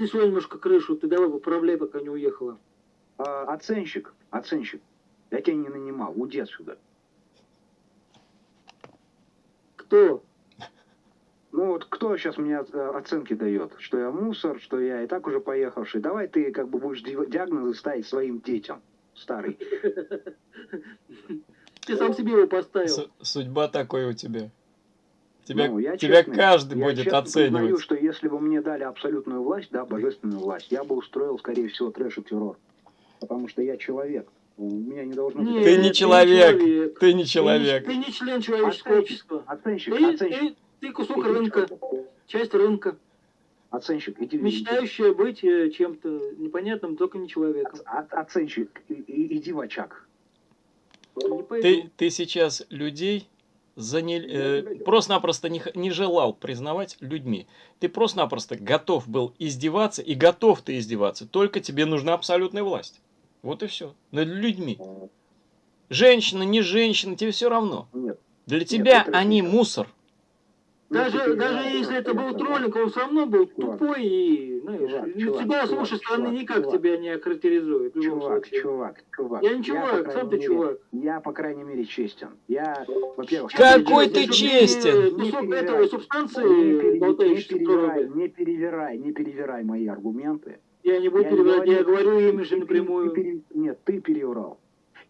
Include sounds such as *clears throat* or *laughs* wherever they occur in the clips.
снесло немножко крышу, ты давай поправляй, пока не уехала. А, оценщик, оценщик. Я тебя не нанимал, уйди отсюда. Кто? Ну вот кто сейчас мне э, оценки дает? Что я мусор, что я и так уже поехавший. Давай ты как бы будешь диагнозы ставить своим детям, старый. *laughs* Ты сам себе его поставил. Судьба такой у тебя. Тебя, ну, я тебя честный, каждый я будет честно оценивать. Признаю, что если бы мне дали абсолютную власть, да, божественную власть, я бы устроил, скорее всего, трэш и террор. Потому что я человек. У меня не должно быть... Нет, Ты не человек. Ты не Ты человек. не, ты не член человеческого общества. оценщик, Ты, оценщик. ты, ты кусок Иди рынка, сюда. часть рынка, Оценщик, иди. мечтающая быть э, чем-то непонятным, только не человеком. Оц- Оценщик, и- и- иди в очаг. Пойду. Ты, ты сейчас людей заня- э, просто-напросто не, не желал признавать людьми. Ты просто-напросто готов был издеваться, и готов ты издеваться. Только тебе нужна абсолютная власть. Вот и все. Над людьми. Женщина, не женщина, тебе все равно. Нет. Для тебя это они разница. мусор. Даже, Ну, даже переживай, если это был троллинг, он все равно был Чувак. тупой и, знаешь, Чувак, ну, чувак, тебя с чувак, вашей стороны чувак, никак чувак. тебя не охарактеризует. Чувак, чувак, чувак. Я не чувак, крайней сам ты мере, чувак. Я, по крайней мере, честен. Я, во-первых... Какой ты честен? не Не Кусок этого Не, субстанции, не болтающейся в перевирай, не перевирай, не перевирай мои аргументы. Я не буду Я не перевирать, я говорю- говорю им же Ты- ты- напрямую. Нет, ты переврал.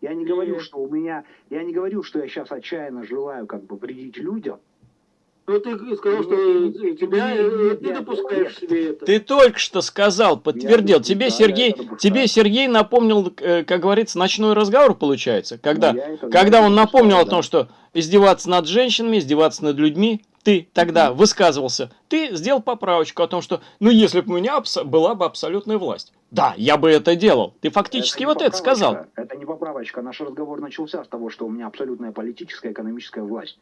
Я не говорю, что у меня... Я не говорю, что я сейчас отчаянно желаю как бы вредить людям. Но ты сказал, что не- тебя, не- э, не- ты допускаешь нет. себе это. Ты только что сказал, подтвердил. Я- Тебе да, Сергей, это тебе Сергей напомнил, э, как говорится, ночной разговор получается. Когда, Ну, это- когда он это напомнил о том, что издеваться над женщинами, издеваться над людьми, ты тогда высказывался. Ты сделал поправочку о том, что, ну, если бы у меня была бы абсолютная власть. Да, я бы это делал. Ты фактически не вот это сказал. Это не поправочка. Наш разговор начался с того, что у меня абсолютная политическая, экономическая власть.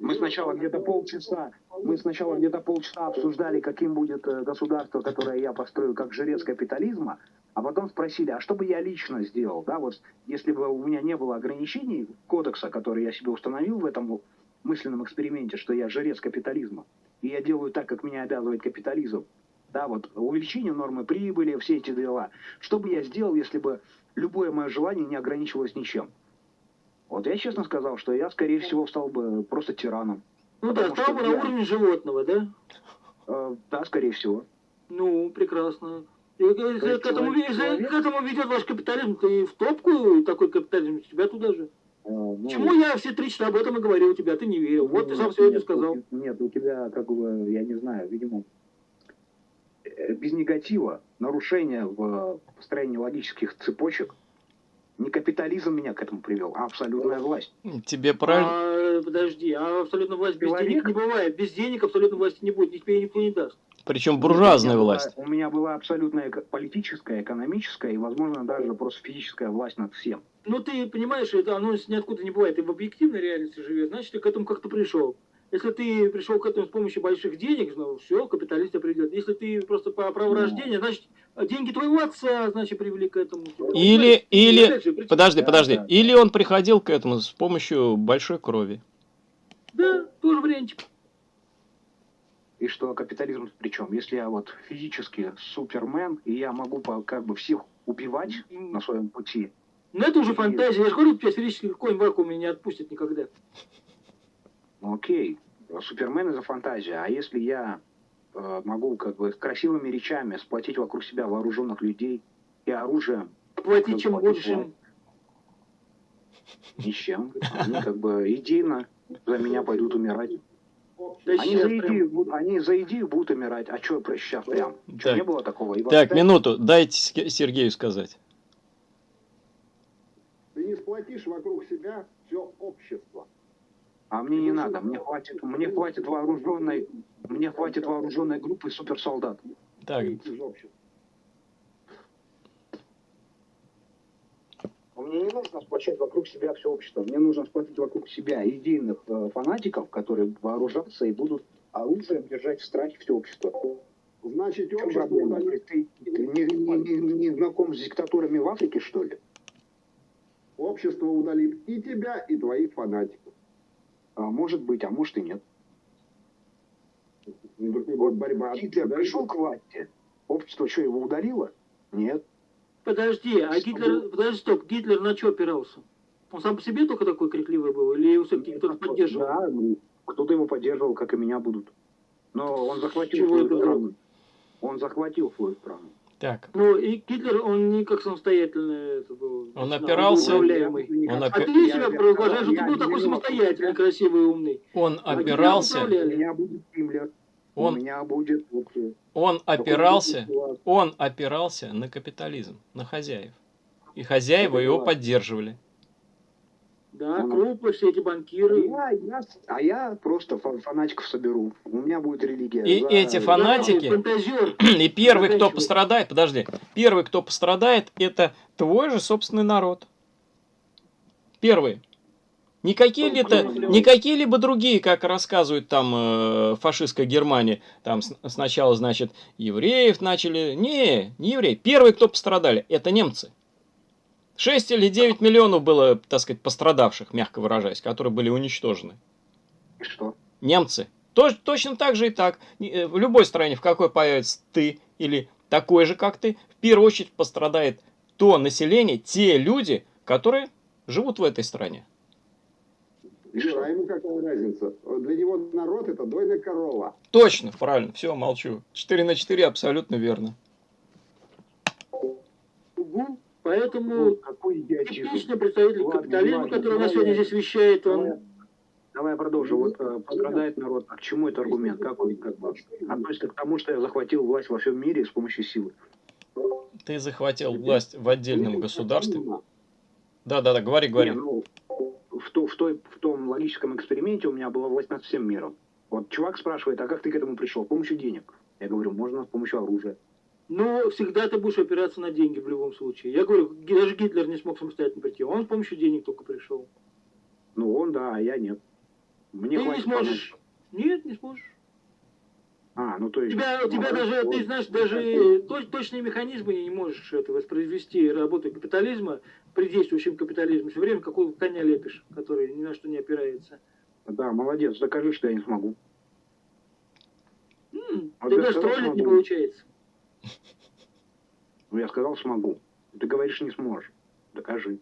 Мы сначала где-то полчаса, мы сначала где-то полчаса обсуждали, каким будет э, государство, которое я построю, как жрец капитализма, а потом спросили, а что бы я лично сделал, да, вот если бы у меня не было ограничений кодекса, который я себе установил в этом мысленном эксперименте, что я жрец капитализма, и я делаю так, как меня обязывает капитализм, да, вот увеличение нормы прибыли, все эти дела. Что бы я сделал, если бы любое мое желание не ограничивалось ничем? Вот я честно сказал, что я, скорее всего, стал бы просто тираном. Ну да, стал бы что на я- уровне животного, да? Э, да, скорее всего. Ну, прекрасно. И, э, Если есть к этому, человек- если человек- к этому ведет ваш капитализм, ты в топку такой капитализм, тебя туда же. Э, ну, Чему я все три часа об этом и говорил тебя, ты не верил. Вот ты нет, сам сегодня нет, сказал. у- Нет, у тебя, как бы, я не знаю, видимо, э, без негатива, нарушения в построении логических цепочек, не капитализм меня к этому привел, а абсолютная власть. Тебе правильно. А, подожди, а абсолютно власть без Человек? денег не бывает. Без денег абсолютно власти не будет, тебе никто не даст. Причем буржуазная У меня была- власть. У меня была абсолютная политическая, экономическая и, возможно, даже просто физическая власть над всем. Ну ты понимаешь, это оно ниоткуда не бывает. Ты в объективной реальности живешь, значит ты к этому как-то пришел. Если ты пришел к этому с помощью больших денег, ну все, капиталист тебя придет. Если ты просто по праву Ну. рождения, значит деньги твоего отца, значит, привели к этому. Или, И или, опять же, причем- подожди, Да, подожди. да. Или он приходил к этому с помощью большой крови. Да, тоже вариантик. И что капитализм при чем? Если я вот физически супермен, и я могу по- как бы всех убивать на своем пути, Но это уже фантазия. Я же говорю, тебя сферический конь в вакууме не отпустит никогда. Ну окей, супермен это фантазия. А если я э, могу как бы красивыми речами сплотить вокруг себя вооруженных людей и оружием, Платить чем им. ни с чем, они как бы идейно за меня пойдут умирать. Да Они за, идею, будут- они за идею будут умирать. А что сейчас прям? Чё, Так. не было такого? И Так, восстать? минуту, дайте Сергею сказать. Ты не сплотишь вокруг себя все общество. А мне не надо, мне хватит, мне хватит вооруженной, мне хватит вооруженной группы суперсолдат. Так, общества. Мне не нужно сплочать вокруг себя все общество. Мне нужно сплотить вокруг себя идейных э, фанатиков, которые вооружатся и будут оружием держать в страхе все общество. Значит, общество проблема? удалит. Ты, ты не, не- не- не знаком с диктатурами в Африке, что ли? Общество удалит и тебя, и твоих фанатиков. А, может быть, а может и нет. Вот борьба. Гитлер Да, пришел к власти, общество что, его удалило? Нет. Подожди, а Гитлер, подожди, стоп, Гитлер на что опирался? Он сам по себе только такой крикливый был, или его все-таки кто-то поддерживал? Да, ну, кто-то его поддерживал, как и меня будут. Но он захватил Чего свою страну. Он захватил свою страну. Так, Ну, и Гитлер, он не как самостоятельный это был. Он опирался- управляемый. Он А опи- ты Я- себя провозглашаешь, что ты был такой самостоятельный, красивый и умный. он А опирался. У меня будет Гиммлер. У он, меня будет вот, он опирался, он опирался на капитализм, на хозяев. И хозяева его поддерживали. Да, Ну. крупы, все эти банкиры. Я- я- а я просто фа- фанатиков соберу. У меня будет религия. И За- эти фанатики- Фантазер. *clears throat* И первый, кто пострадает, подожди, первый, кто пострадает, это твой же собственный народ. Первый. Не какие-либо, не какие-либо другие, как рассказывают там э, фашистская Германия, там с- сначала, значит, евреев начали. Не, не евреи. Первые, кто пострадали, это немцы. 6 или 9 миллионов было, так сказать, пострадавших, мягко выражаясь, которые были уничтожены. И Что? Немцы. Тож- точно так же и так. Э, В любой стране, в какой появится ты или такой же, как ты, в первую очередь пострадает то население, те люди, которые живут в этой стране. Что? а ему какая разница? Для него народ это дойная корова. Точно, правильно, все, молчу. 4 на 4 абсолютно верно. Угу. Поэтому Ну, типичный представитель Ладно, капитализма, ладно, который у нас сегодня здесь вещает, он... давай я продолжу. Вот э, пострадает народ. А к чему это аргумент? Как он как бы, относится к тому, что я захватил власть во всем мире с помощью силы? Ты захватил власть в отдельном государстве. Да-да-да, говори, говори. Не, ну, в, то- в, той, в том логическом эксперименте у меня была власть над всем миром. Вот чувак спрашивает, а как ты к этому пришел? С помощью денег. Я говорю, можно с помощью оружия. Но всегда ты будешь опираться на деньги в любом случае. Я говорю, даже Гитлер не смог самостоятельно прийти. Он с помощью денег только пришел. Ну, он да, а я нет. Мне Ты не сможешь. Нет, не сможешь. А, ну то есть... тебя, у тебя ну, даже, вот. ты знаешь, даже точ- точные механизмы не можешь это воспроизвести работу капитализма при действующем капитализме. Все время какого коня лепишь, который ни на что не опирается. Да, молодец, докажи, что я не смогу. М, А Ты я даже троллить не получается. Ну, я сказал, смогу. Ты говоришь, не сможешь. Докажи.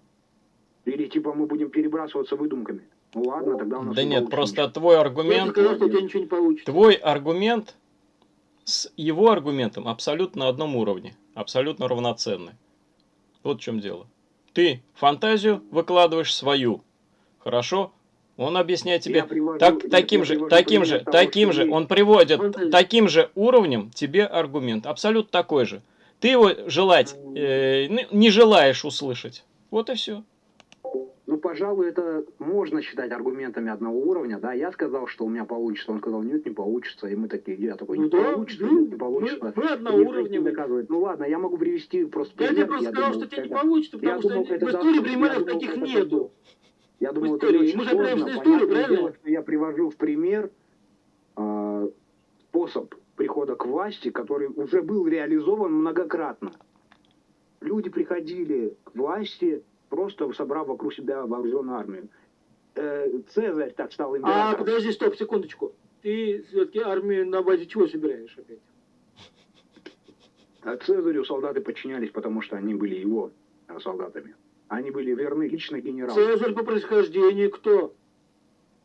Или типа мы будем перебрасываться выдумками. Ну ладно, тогда у нас Да не нет, получится просто ничего. твой Я аргумент, сказал, что у тебя ничего не получится. твой аргумент с его аргументом абсолютно на одном уровне, абсолютно равноценны. Вот в чем дело. Ты фантазию выкладываешь свою, хорошо? Он объясняет тебе Я привожу- так, я- таким я же, таким же, того, таким же, он приводит Фантазия. таким же уровнем тебе аргумент, абсолютно такой же. Ты его желать э, ну, не желаешь услышать. Вот и все. Ну, пожалуй, это можно считать аргументами одного уровня, да. Я сказал, что у меня получится, он сказал, нет, не получится. И мы такие, я такой, не Ну да, получится, нет, не получится. мы И одного уровня. доказывает. Ну ладно, я могу привести просто Я тебе просто сказал, думал, что тебе не получится, я потому что думал, в истории примеров я таких это нету. Я думал, В это истории. очень Мы сложно. историю, правильно? дело, что я привожу в пример а, способ прихода к власти, который уже был реализован многократно. Люди приходили к власти, просто собрав вокруг себя вооруженную армию. Э, Цезарь так стал А, императором. подожди, стоп, секундочку. Ты все-таки армию на базе чего собираешь опять? А Цезарю солдаты подчинялись, потому что они были его э, солдатами. Они были верны лично генералу. Цезарь по происхождению кто?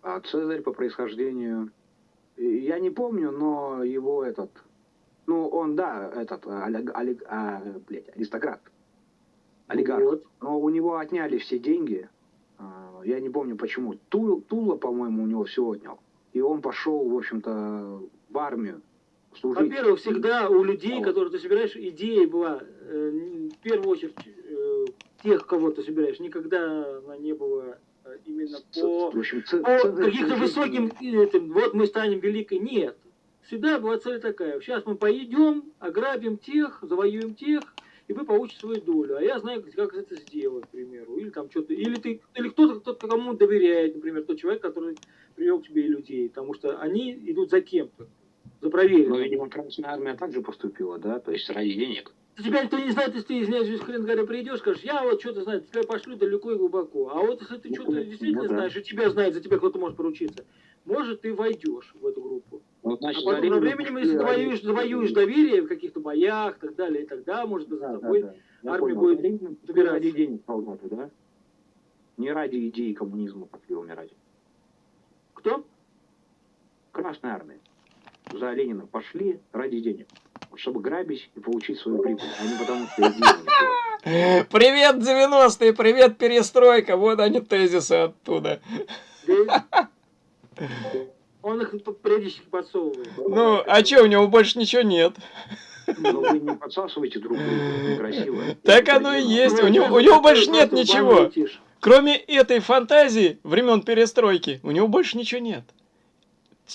А Цезарь по происхождению, я не помню, но его этот, ну он да, этот э, олиг- олиг- а, блядь, аристократ, олигарх. Вот. Но у него отняли все деньги. А, Я не помню почему. Тул- Тула, по-моему, у него все отнял. И он пошел, в общем-то, в армию служить. Во-первых, всегда у людей, которые ты собираешь, идея была, э, в первую очередь, тех, кого ты собираешь, никогда она не была э, именно по, по служить- высоким, этим, вот мы станем великой. Нет. Всегда была цель такая. Сейчас мы поедем, ограбим тех, завоюем тех, и вы получите свою долю. А я знаю, как это сделать, к примеру. Или там что-то. Или ты, или кто-то, кто кому доверяет, например, тот человек, который привел к тебе людей. Потому что они идут за кем-то. За Ну, проверенным. видимо, Красная Армия также поступила, да, то есть ради денег. Тебя никто не знает, если ты, извиняюсь, хрен говоря, придешь, скажешь, я вот что-то знаю, тебя пошлю далеко и глубоко. А вот если ты Ну, что-то ну действительно да. знаешь, и тебя знает, за тебя кто-то может поручиться, может, ты войдешь в эту группу. Ну, А значит, за потом со временем, если завоюешь, завоюешь доверие в каких-то боях и так далее, и тогда, может быть, Да, за да, тобой да. Я армия понял. будет добираться. ради денег солдаты, да? Не ради идеи коммунизма пошли умирать. кто? Красная армия. За Ленина пошли ради денег. Чтобы грабить и получить свою прибыль, а не потому, что не была. *laughs* Привет, 90-е, привет, перестройка. Вот они тезисы оттуда. Он их периодически подсовывает. Ну, а чё, у него больше ничего нет. Но вы не подсасывайте друг друга, это некрасиво. Так оно и есть. У него, у Ну, него больше нет ничего. Кроме этой фантазии времен перестройки, у него больше ничего нет.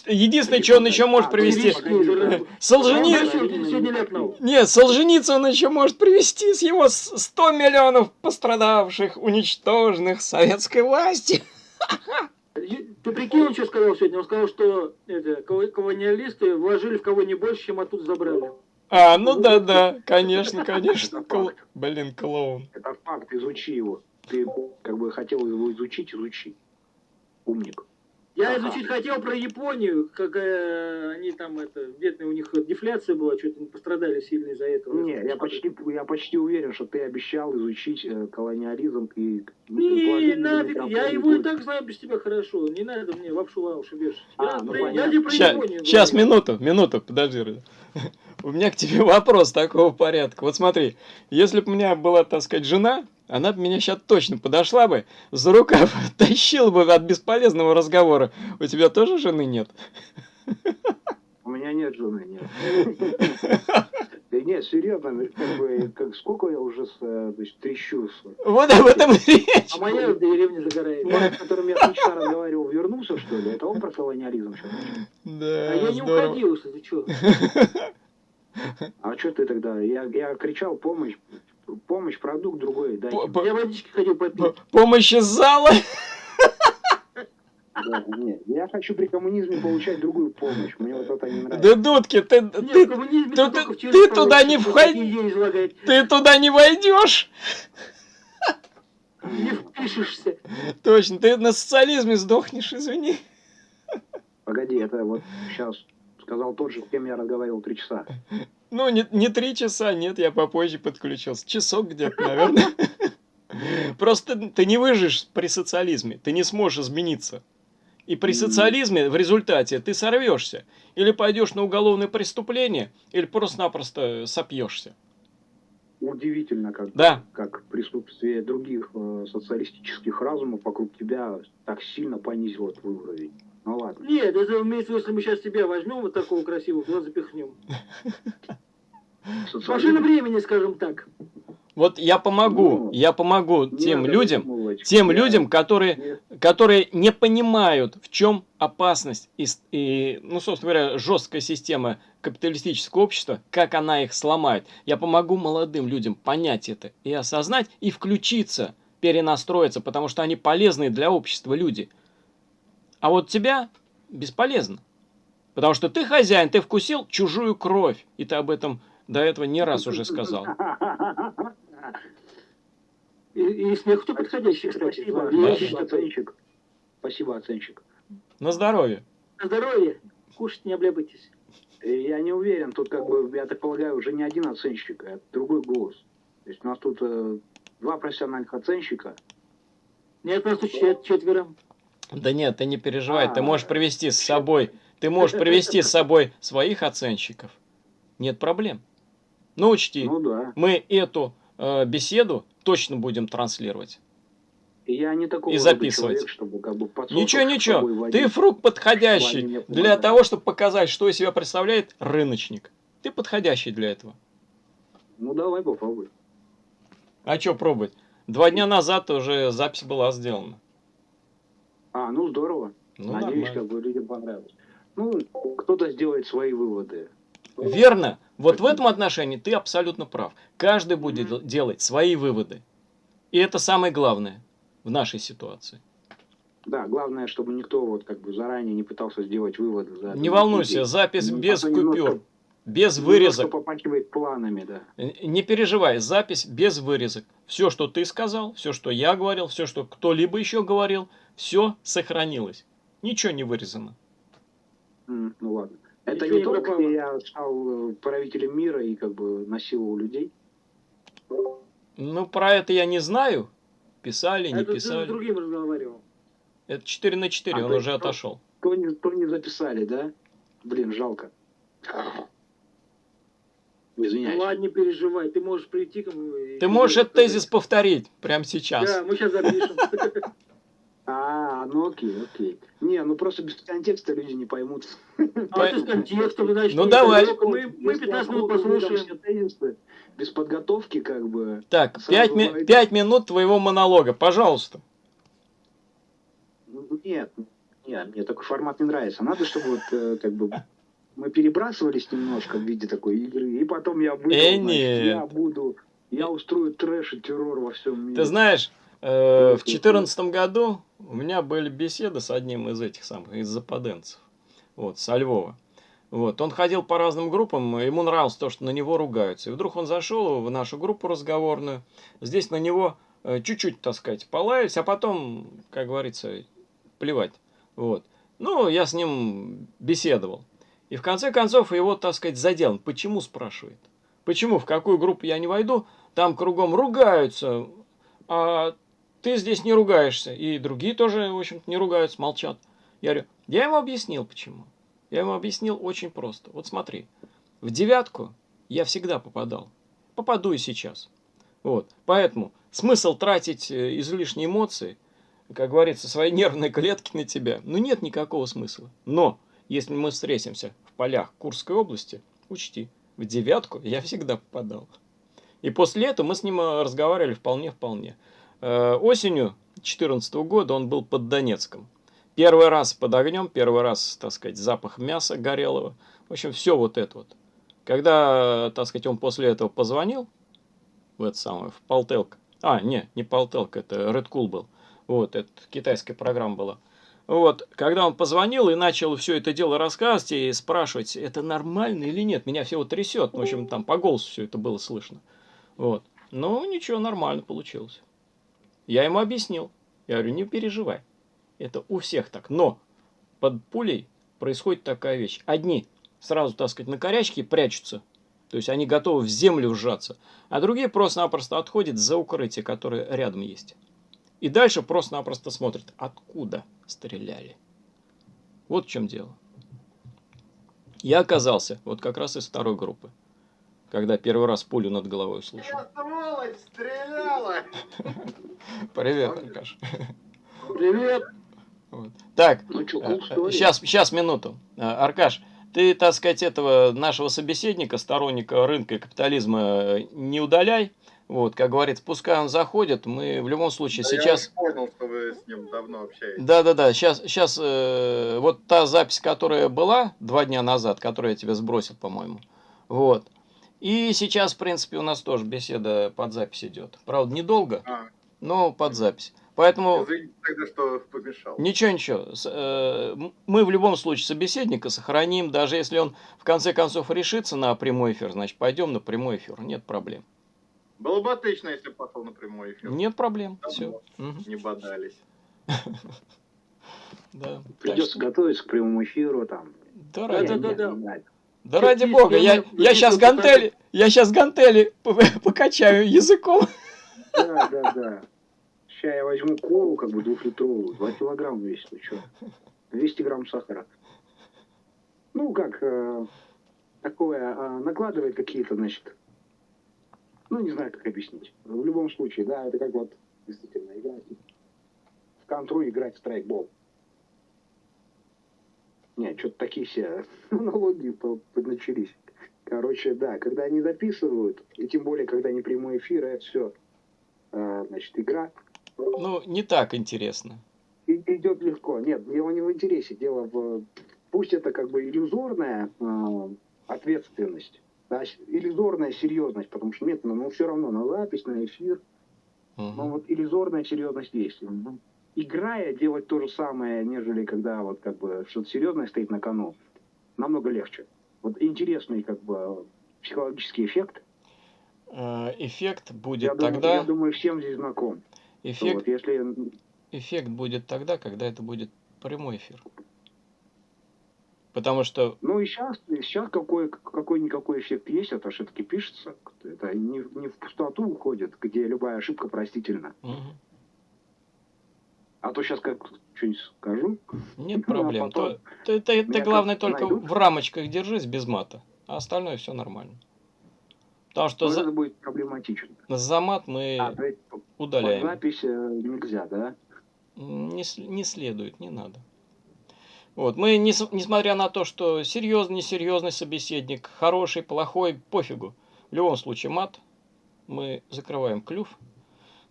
Единственное, что он еще может А, привести... погоди, погоди. Солжени... Он сегодня- сегодня ляпнул. Нет, Солженицын еще может привести с его с- 100 миллионов пострадавших, уничтоженных советской власти. Ты прикинь, он что сказал сегодня? Он сказал, что это, кол- колониалисты вложили в кого не больше, чем оттуда забрали. А, ну да-да, конечно, конечно. Кл- Блин, клоун. Это факт, изучи его. Ты как бы хотел его изучить, изучи. Умник. Я Ага. изучить хотел про Японию, какая они там, это, бедная у них дефляция была, что-то они пострадали сильно из-за этого. Не, я почти, я почти уверен, что ты обещал изучить э, колониализм и... Не, положение нафиг, я его и так знаю без тебя хорошо. Не надо мне лапшу на уши вешать. Я, А, ну про- я тебе про Ща- Японию Сейчас, говорю. минуту, минуту, подожди. *laughs* У меня к тебе вопрос такого порядка. Вот смотри, если бы у меня была, так сказать, жена, она бы меня сейчас точно подошла бы, за рукав *laughs* тащила бы от бесполезного разговора. У тебя тоже жены нет? У меня нет жены, нет. *laughs* Да нет, серьезно, как бы, как, сколько я уже с, э, значит, трещу. Вот об этом речь. А моя в деревне загорает. С которым я вчера разговаривал, вернулся, что ли? Это он про колониализм сейчас Да, А я не уходил, если ты что. *laughs* А что ты тогда? Я, я кричал помощь, помощь, продукт другой, дайте. П- п- Я водички ходил попить. Помощь из зала. Да, нет, я хочу при коммунизме получать другую помощь. Мне вот это не нравится. Да, Дудки, ты, Нет, ты, ты- ты- ты туда не входи. ты туда не войдешь. Не впишешься. Точно, ты на социализме сдохнешь, извини. Погоди, это вот сейчас сказал тот же, с кем я разговаривал три часа. Ну, не, не три часа, нет, я попозже подключился. Часок где-то, наверное. *laughs* Просто ты не выживешь при социализме, ты не сможешь измениться. И при социализме в результате ты сорвешься. Или пойдешь на уголовное преступление, или просто-напросто сопьешься. Удивительно, как, Да. как присутствие других э, социалистических разумов вокруг тебя так сильно понизило твой уровень. Ну ладно. Нет, это имеется в виду, если мы сейчас тебя возьмем, вот такого красивого, туда запихнем. *laughs* Машина времени, скажем так. Вот я помогу, Ну, я помогу тем людям, выдумывать. тем Я- людям, которые Нет. которые не понимают, в чем опасность и, и, ну, собственно говоря, жесткая система капиталистического общества, как она их сломает. Я помогу молодым людям понять это и осознать, и включиться, перенастроиться, потому что они полезные для общества люди. А вот тебя бесполезно. Потому что ты хозяин, ты вкусил чужую кровь, и ты об этом до этого не раз уже сказал. И, и смех кто подходящий, кстати. Спасибо, Да. оценщик. Спасибо, оценщик. На здоровье. На здоровье. Кушать не облябайтесь. Э, Я не уверен, тут как бы, я так полагаю, уже не один оценщик, а другой голос. То есть у нас тут э, два профессиональных оценщика. Нет, нас тут чет- четверо. Да нет, ты не переживай, ты А, можешь привести с собой, ты можешь привести с собой своих оценщиков. Нет проблем. Но учти, Ну да. мы эту э, беседу точно будем транслировать. И я не такой И записывать. человек, чтобы как бы Ничего, ничего, ты фрукт подходящий для того, чтобы показать, что из себя представляет рыночник. Ты подходящий для этого. Ну давай попробуй. А что пробовать? Два дня назад уже запись была сделана. А, ну здорово. Ну, Надеюсь, нормально. как бы людям понравилось. Ну, кто-то сделает свои выводы. Верно. Вот в этом отношении ты абсолютно прав. Каждый будет дел- делать свои выводы. И это самое главное в нашей ситуации. Да, главное, чтобы никто вот как бы заранее не пытался сделать выводы. За Не волнуйся, запись Ну, без а то немножко- купюр, без вырезок. попахивает планами, да. Не переживай, запись без вырезок. Все, что ты сказал, все, что я говорил, все, что кто-либо еще говорил, все сохранилось. Ничего не вырезано. М, Ну ладно. Это Ничего не не только пропало. где я стал э, правителем мира и как бы насиловал людей. Ну, про это я не знаю. Писали, не Это ты с писали. другим разговаривал. Это 4 на 4, А, он уже ну, отошел. То не, то не записали, да? Блин, жалко. Извиняюсь. Ну ладно, не переживай, ты можешь прийти к Ты можешь этот тезис повторить прямо сейчас. Да, мы сейчас запишем. *laughs* А, ну окей, окей. Не, ну просто без контекста люди не поймут. А ты с контекстом, значит, Ну, давай. Мы, мы Если 15 минут послушаем. без подготовки, как бы. Так, Сразу 5, говорить. минут твоего монолога, пожалуйста. Нет, нет, мне такой формат не нравится. Надо, чтобы вот э, как бы мы перебрасывались немножко в виде такой игры, и потом я буду, Э, значит, я буду, я устрою трэш и террор во всем мире. Ты знаешь, в 2014 году у меня были беседы с одним из этих самых, из западенцев, вот, со Львова. Вот, он ходил по разным группам, ему нравилось то, что на него ругаются. И вдруг он зашел в нашу группу разговорную, здесь на него э, чуть-чуть, так сказать, полаялись, а потом, как говорится, плевать. Вот. Ну, я с ним беседовал. И в конце концов его, так сказать, задел. Почему, спрашивает. Почему, в какую группу я не войду, там кругом ругаются, а ты здесь не ругаешься. И другие тоже, в общем-то, не ругаются, молчат. Я говорю, я ему объяснил, почему. Я ему объяснил очень просто. Вот смотри, в девятку я всегда попадал. Попаду и сейчас. Вот. Поэтому смысл тратить э, излишние эмоции, как говорится, свои *laughs* нервные клетки на тебя, ну нет никакого смысла. Но, если мы встретимся в полях Курской области, учти, в девятку я всегда попадал. И после этого мы с ним э, разговаривали вполне-вполне. Э, Осенью 2014 года он был под Донецком. Первый раз под огнем, первый раз, так сказать, запах мяса горелого. В общем, все вот это вот. Когда, так сказать, он после этого позвонил в это самое, в Полтелк. А, не, не Полтелк, это Red Cool был. Вот, это китайская программа была. Вот, когда он позвонил и начал все это дело рассказывать и спрашивать, это нормально или нет, меня всего трясет. В общем, там по голосу все это было слышно. Вот. Ну, ничего, нормально получилось. Я ему объяснил. Я говорю, не переживай. Это у всех так. Но под пулей происходит такая вещь. Одни сразу, так сказать, на корячке прячутся. То есть они готовы в землю вжаться. А другие просто-напросто отходят за укрытие, которое рядом есть. И дальше просто-напросто смотрят, откуда стреляли. Вот в чем дело. Я оказался вот как раз из второй группы. Когда первый раз пулю над головой услышал. сволочь, стреляла! *laughs* Привет, Аркаш. Привет. Вот. Так, Ну что, Э, cool story. Сейчас, сейчас, минуту. Э, Аркаш, ты, так сказать, этого нашего собеседника, сторонника рынка и капитализма э, не удаляй. Вот, как говорится, пускай он заходит, мы в любом случае Да сейчас... Я понял, что вы с ним давно общаетесь. Да-да-да, сейчас, сейчас э, вот та запись, которая была два дня назад, которую я тебе сбросил, по-моему, вот. И сейчас, в принципе, у нас тоже беседа под запись идет. Правда, недолго, А, но под запись. Поэтому... извините тогда, что помешал. Ничего, ничего. Э, Мы в любом случае собеседника сохраним, даже если он в конце концов решится на прямой эфир, значит пойдем на прямой эфир, нет проблем. Было бы отлично, если бы пошел на прямой эфир. Нет проблем, Давно все. Не бодались. *laughs* Да. Придется готовиться к прямому эфиру там. Да Да, да, да. Да ради бога, я, я сейчас гантели, я сейчас гантели *laughs* покачаю языком. Да, да, да. Сейчас я возьму колу, как бы двухлитровую, 2 килограмма весит, ну что? 200 грамм сахара. Ну, как, э, такое, э, накладывает какие-то, значит, ну, не знаю, как объяснить. В любом случае, да, это как вот, действительно, играть в контру, играть в страйкбол. Нет, что-то такие все *laughs* аналогии по- начались. Короче, да, когда они записывают, и тем более, когда не прямой эфир, это все, значит, игра, Ну, не так интересно. и- идет легко. Нет, дело не в интересе, дело в... Пусть это как бы иллюзорная э, ответственность, да, иллюзорная серьезность, потому что нет, ну, все равно на запись, на эфир, но Мгм. вот иллюзорная серьезность есть. Играя, делать то же самое, нежели когда вот как бы что-то серьезное стоит на кону, намного легче. Вот интересный как бы психологический эффект. Э, Эффект Я будет думаю, тогда, я думаю, всем здесь знаком. эффект, Вот если эффект будет тогда, когда это будет прямой эфир. Потому что Ну и сейчас, сейчас какой, какой-никакой эффект есть, это все-таки пишется. Это не, в- не в пустоту уходит, где любая ошибка простительна. мгм, А то сейчас как что-нибудь скажу. нет Ну, а проблем. потом То- ты, ты- ты, меня главное только найдут. в рамочках держись без мата, а остальное все нормально. Потому что Вот за, это будет проблематично. за мат мы А, есть под удаляем. запись э, нельзя, да? Не, не следует, не надо. Вот, мы, не, несмотря на то, что серьезный, несерьезный собеседник, хороший, плохой, пофигу. В любом случае, мат, мы закрываем клюв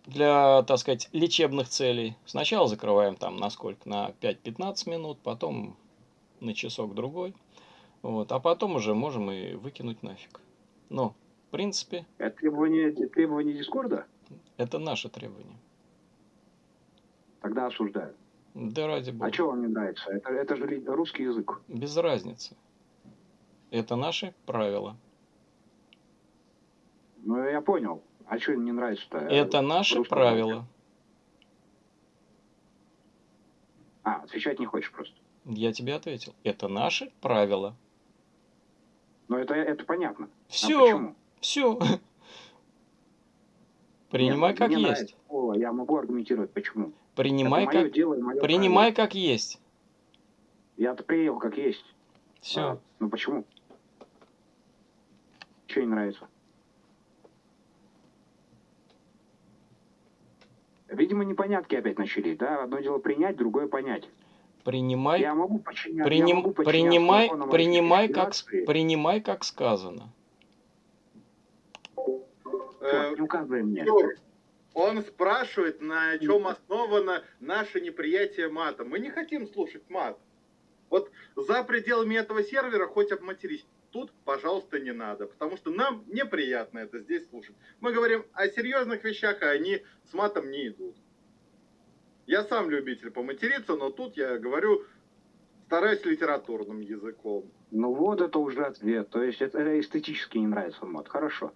для, так сказать, лечебных целей. Сначала закрываем там на сколько? На 5-15 минут, потом на часок другой. Вот, а потом уже можем и выкинуть нафиг. Но, в принципе, Это требование, требование Дискорда? это наше требование. Тогда осуждаю. Да ради бога. А что вам не нравится? Это, это же русский язык. Без разницы. Это наши правила. Ну, я понял. А что не нравится-то? Это наши правила. А, отвечать не хочешь просто. Я тебе ответил. Это наши правила. Но это, это понятно. А Все, почему? все. *laughs* Принимай Нет, как есть. нравится слово, я могу аргументировать, почему. Принимай как, дело принимай как есть. Я-то принял как есть. Все. А, ну почему? Что не нравится? Видимо, непонятки опять начались, да? Одно дело принять, другое понять. Принимай, Я могу подчиняться. я приним- могу подчиняться принимай, принимай как, принимай как сказано. Э, не указывай мне. Он спрашивает, на чем основано наше неприятие мата. Мы не хотим слушать мат. Вот за пределами этого сервера хоть обматерись. Тут, пожалуйста, не надо, потому что нам неприятно это здесь слушать. Мы говорим о серьезных вещах, а они с матом не идут. Я сам любитель поматериться, но тут я говорю, стараюсь литературным языком. Ну вот это уже ответ. То есть это, это эстетически не нравится мод. Хорошо.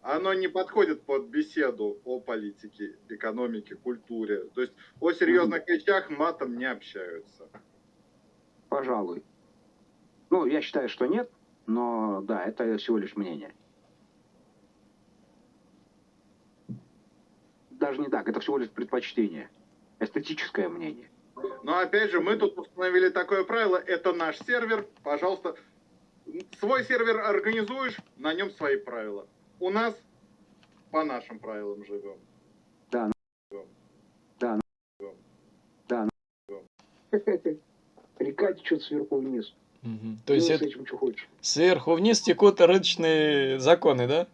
Оно не подходит под беседу о политике, экономике, культуре. То есть о серьезных вещах матом не общаются. Пожалуй. Ну, я считаю, что нет, но да, это всего лишь мнение. Даже не так, это всего лишь предпочтение. Эстетическое мнение. Но опять же, мы тут установили такое правило, это наш сервер, пожалуйста, свой сервер организуешь, на нем свои правила. У нас по нашим правилам живем. Река течет сверху вниз. Мгм. То есть с это этим, что хочешь. сверху вниз текут рыночные законы, да?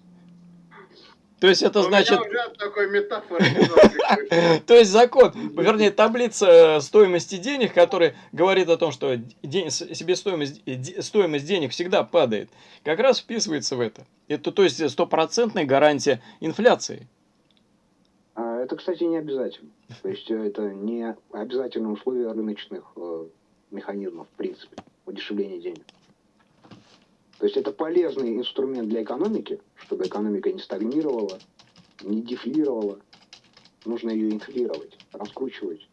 То есть это У значит... *laughs* То есть закон, вернее, таблица стоимости денег, которая говорит о том, что себестоимость, э, стоимость денег всегда падает, как раз вписывается в это. Это, то есть, стопроцентная гарантия инфляции. А это, кстати, не обязательно. То есть э, это не обязательное условие рыночных э, механизмов, в принципе, удешевления денег. То есть это полезный инструмент для экономики, чтобы экономика не стагнировала, не дефлировала. Нужно ее инфлировать, раскручивать.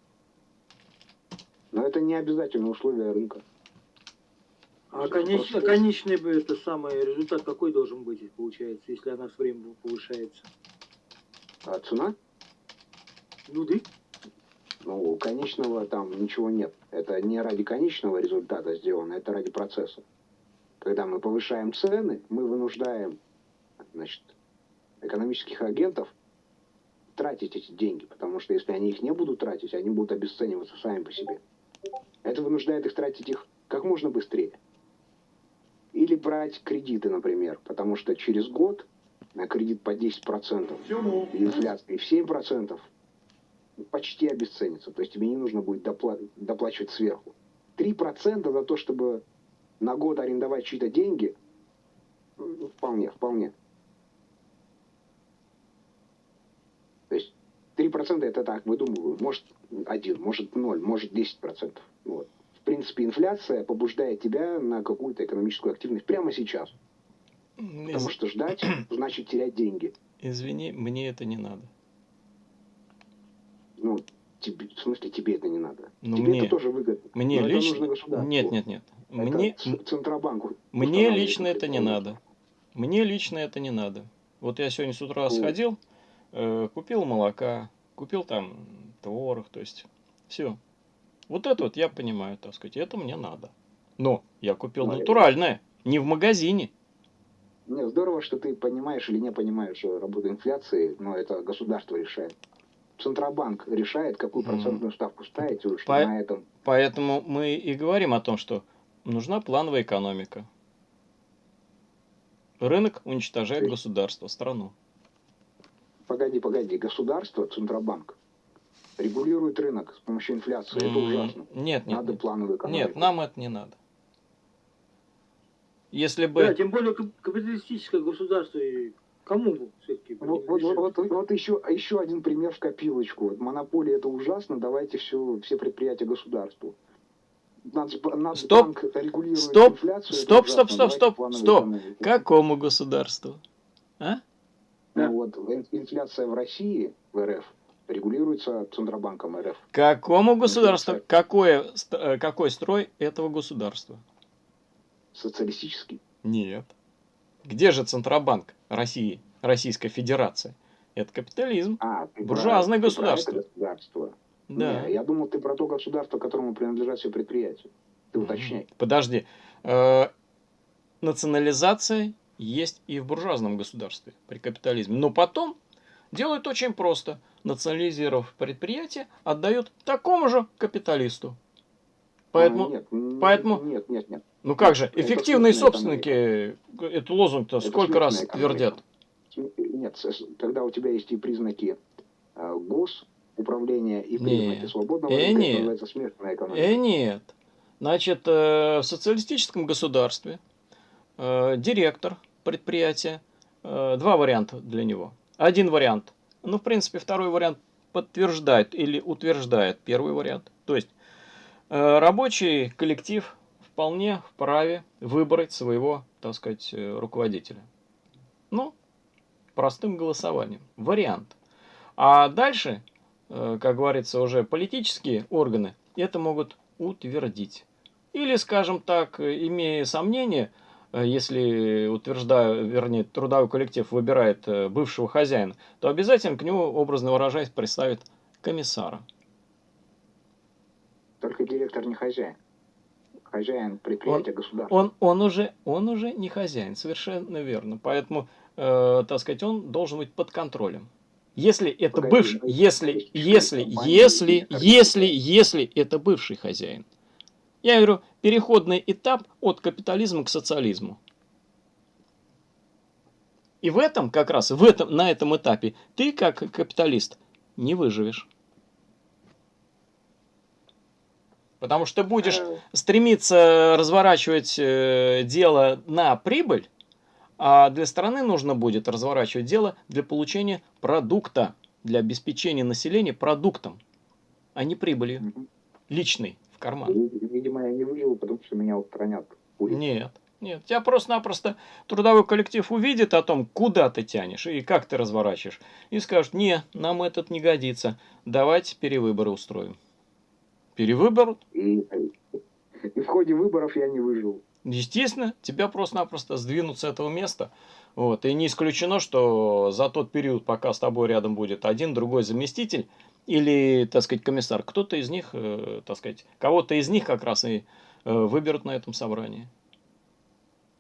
Но это не обязательное условие рынка. А конечный, а конечный бы это самый результат какой должен быть, получается, если она с временем повышается? А цена? Ну да. Ну, конечного там ничего нет. Это не ради конечного результата сделано, это ради процесса. Когда мы повышаем цены, мы вынуждаем значит, экономических агентов тратить эти деньги, потому что если они их не будут тратить, они будут обесцениваться сами по себе. Это вынуждает их тратить их как можно быстрее. Или брать кредиты, например, потому что через год на кредит по 10% и инфляция в 7% почти обесценится. То есть тебе не нужно будет допла- доплачивать сверху. 3% за то, чтобы на год арендовать чьи-то деньги, ну, вполне, вполне. То есть 3% это так, выдумываю. Может один, может ноль, может 10%. Вот. В принципе, инфляция побуждает тебя на какую-то экономическую активность прямо сейчас. Из- Потому что ждать *clears throat* значит терять деньги. Извини, мне это не надо. Ну, тебе, в смысле, тебе это не надо. Ну, тебе мне- это тоже выгодно. Мне лично... Нет, нет, нет. Мне, Это мне устанавливает лично это не надо. Мне лично это не надо. Вот я сегодня с утра Вот. сходил, э, купил молока, купил там творог, то есть все. Вот это вот я понимаю, так сказать, это мне надо. Но я купил это- натуральное, не в магазине. Не, здорово, что ты понимаешь или не понимаешь э, работу инфляции, но это государство решает. Центробанк решает, какую процентную ставку ставить, и уж По- на этом. Поэтому мы и говорим о том, что нужна плановая экономика. Рынок уничтожает Ты- государство, страну. Погоди, погоди, государство, Центробанк регулирует рынок с помощью инфляции. Это ужасно. Нет, нет, Надо нет. плановую экономику. Нет, нам это не надо. Если Да, бы... тем более кап- капиталистическое государство, и кому все-таки Вот, вот, вот, вот, вот еще, еще один пример в копилочку. Вот монополия это ужасно, давайте все, все предприятия государству. Нацб- Нацбанк регулирует Стоп, инфляцию. стоп, стоп, стоп, давайте стоп, стоп. экономику. Какому государству? А? Ну вот ин- инфляция в России, в РФ, регулируется Центробанком РФ. Какому государству? Какое, э, какой строй этого государства? Социалистический. Нет. Где же Центробанк России, Российская Федерация? Это капитализм. А, Буржуазное про- ты про государство. государство. Да. Не, я думал, ты про то государство, которому принадлежат все предприятия. Ты уточняй. Подожди. Э, национализация есть и в буржуазном государстве при капитализме. Но потом делают очень просто. Национализировав предприятие, отдают такому же капиталисту. Поэтому, А, нет, поэтому- Нет, нет, нет. Ну как же, эффективные собственники, это лозунг-то сколько раз твердят? Нет, когда у тебя есть и признаки э, госуправления, и признаки свободного Э, рынка, нет. называется смешанная экономика. Э, нет. Значит, э, в социалистическом государстве э, директор предприятия, э, два варианта для него. Один вариант, ну, в принципе, второй вариант подтверждает или утверждает первый вариант. То есть, рабочий коллектив вполне вправе выбрать своего, так сказать, э, руководителя. Ну, простым голосованием. Вариант. А дальше, э, как говорится, уже политические органы это могут утвердить. Или, скажем так, э, имея сомнения, если утверждаю, вернее, трудовой коллектив выбирает бывшего хозяина, то обязательно к нему, образно выражаясь, представит комиссара. Только директор не хозяин. Хозяин предприятия государства. Он, он, уже, он уже не хозяин, совершенно верно. Поэтому, э, так сказать, он должен быть под контролем. Если это Погоди, бывший, если, если, если, если, если это бывший хозяин. Я говорю, переходный этап от капитализма к социализму. И в этом, как раз, в этом, на этом этапе, ты, как капиталист, не выживешь. Потому что ты будешь стремиться разворачивать э, дело на прибыль, а для страны нужно будет разворачивать дело для получения продукта, для обеспечения населения продуктом, а не прибылью личной в карман. Видимо, я не выживу, потому что меня устранят. Нет, нет. Тебя просто-напросто трудовой коллектив увидит о том, куда ты тянешь и как ты разворачиваешь. И скажет, не, нам этот не годится, давайте перевыборы устроим. Перевыбор, И, и в ходе выборов я не выжил. естественно, тебя просто-напросто сдвинут с этого места. Вот. И не исключено, что за тот период, пока с тобой рядом будет один, другой заместитель или, так сказать, комиссар, кто-то из них, э, так сказать, кого-то из них как раз и э, выберут на этом собрании.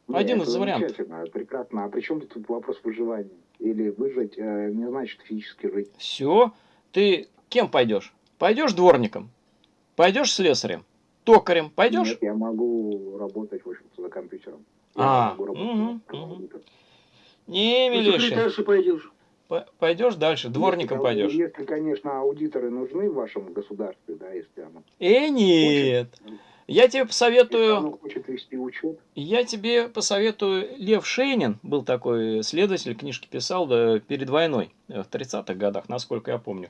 Не, Один это из вариантов. замечательно, прекрасно. А при чем тут вопрос выживания? Или выжить э, не значит физически жить. Все, ты кем пойдешь? Пойдешь дворником? Пойдешь слесарем? Токарем? Пойдешь? Нет, я могу работать, в общем-то, за компьютером. Я А, могу работать. Не, Ну, милейший. секретарши пойдешь. Пойдешь дальше, дворником Если, пойдешь. Если, конечно, аудиторы нужны в вашем государстве, да, если оно, Э, нет. Я тебе посоветую, хочет вести учет, я тебе посоветую, Лев Шейнин был такой следователь, книжки писал да, перед войной, э, в 30-х годах, насколько я помню.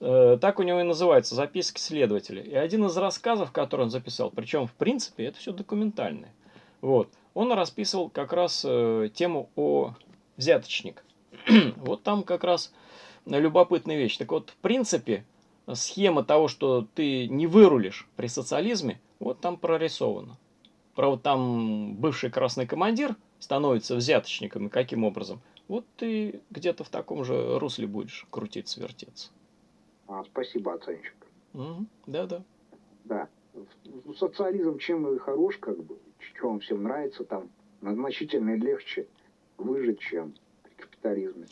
Э, Так у него и называется «Записки следователя». И один из рассказов, который он записал, причем, в принципе, это все документальное. Вот. Он расписывал как раз э, тему о взяточник. *clears throat* вот там как раз любопытная вещь. Так вот, в принципе, схема того, что ты не вырулишь при социализме, вот там прорисована. про вот там бывший красный командир становится взяточником и каким образом, вот ты где-то в таком же русле будешь крутиться, вертеться. А, спасибо, оценщик. Мгм, Да-да. Да. Ну, Социализм чем и хорош, как бы, что вам всем нравится, там значительно легче выжить, чем при капитализме.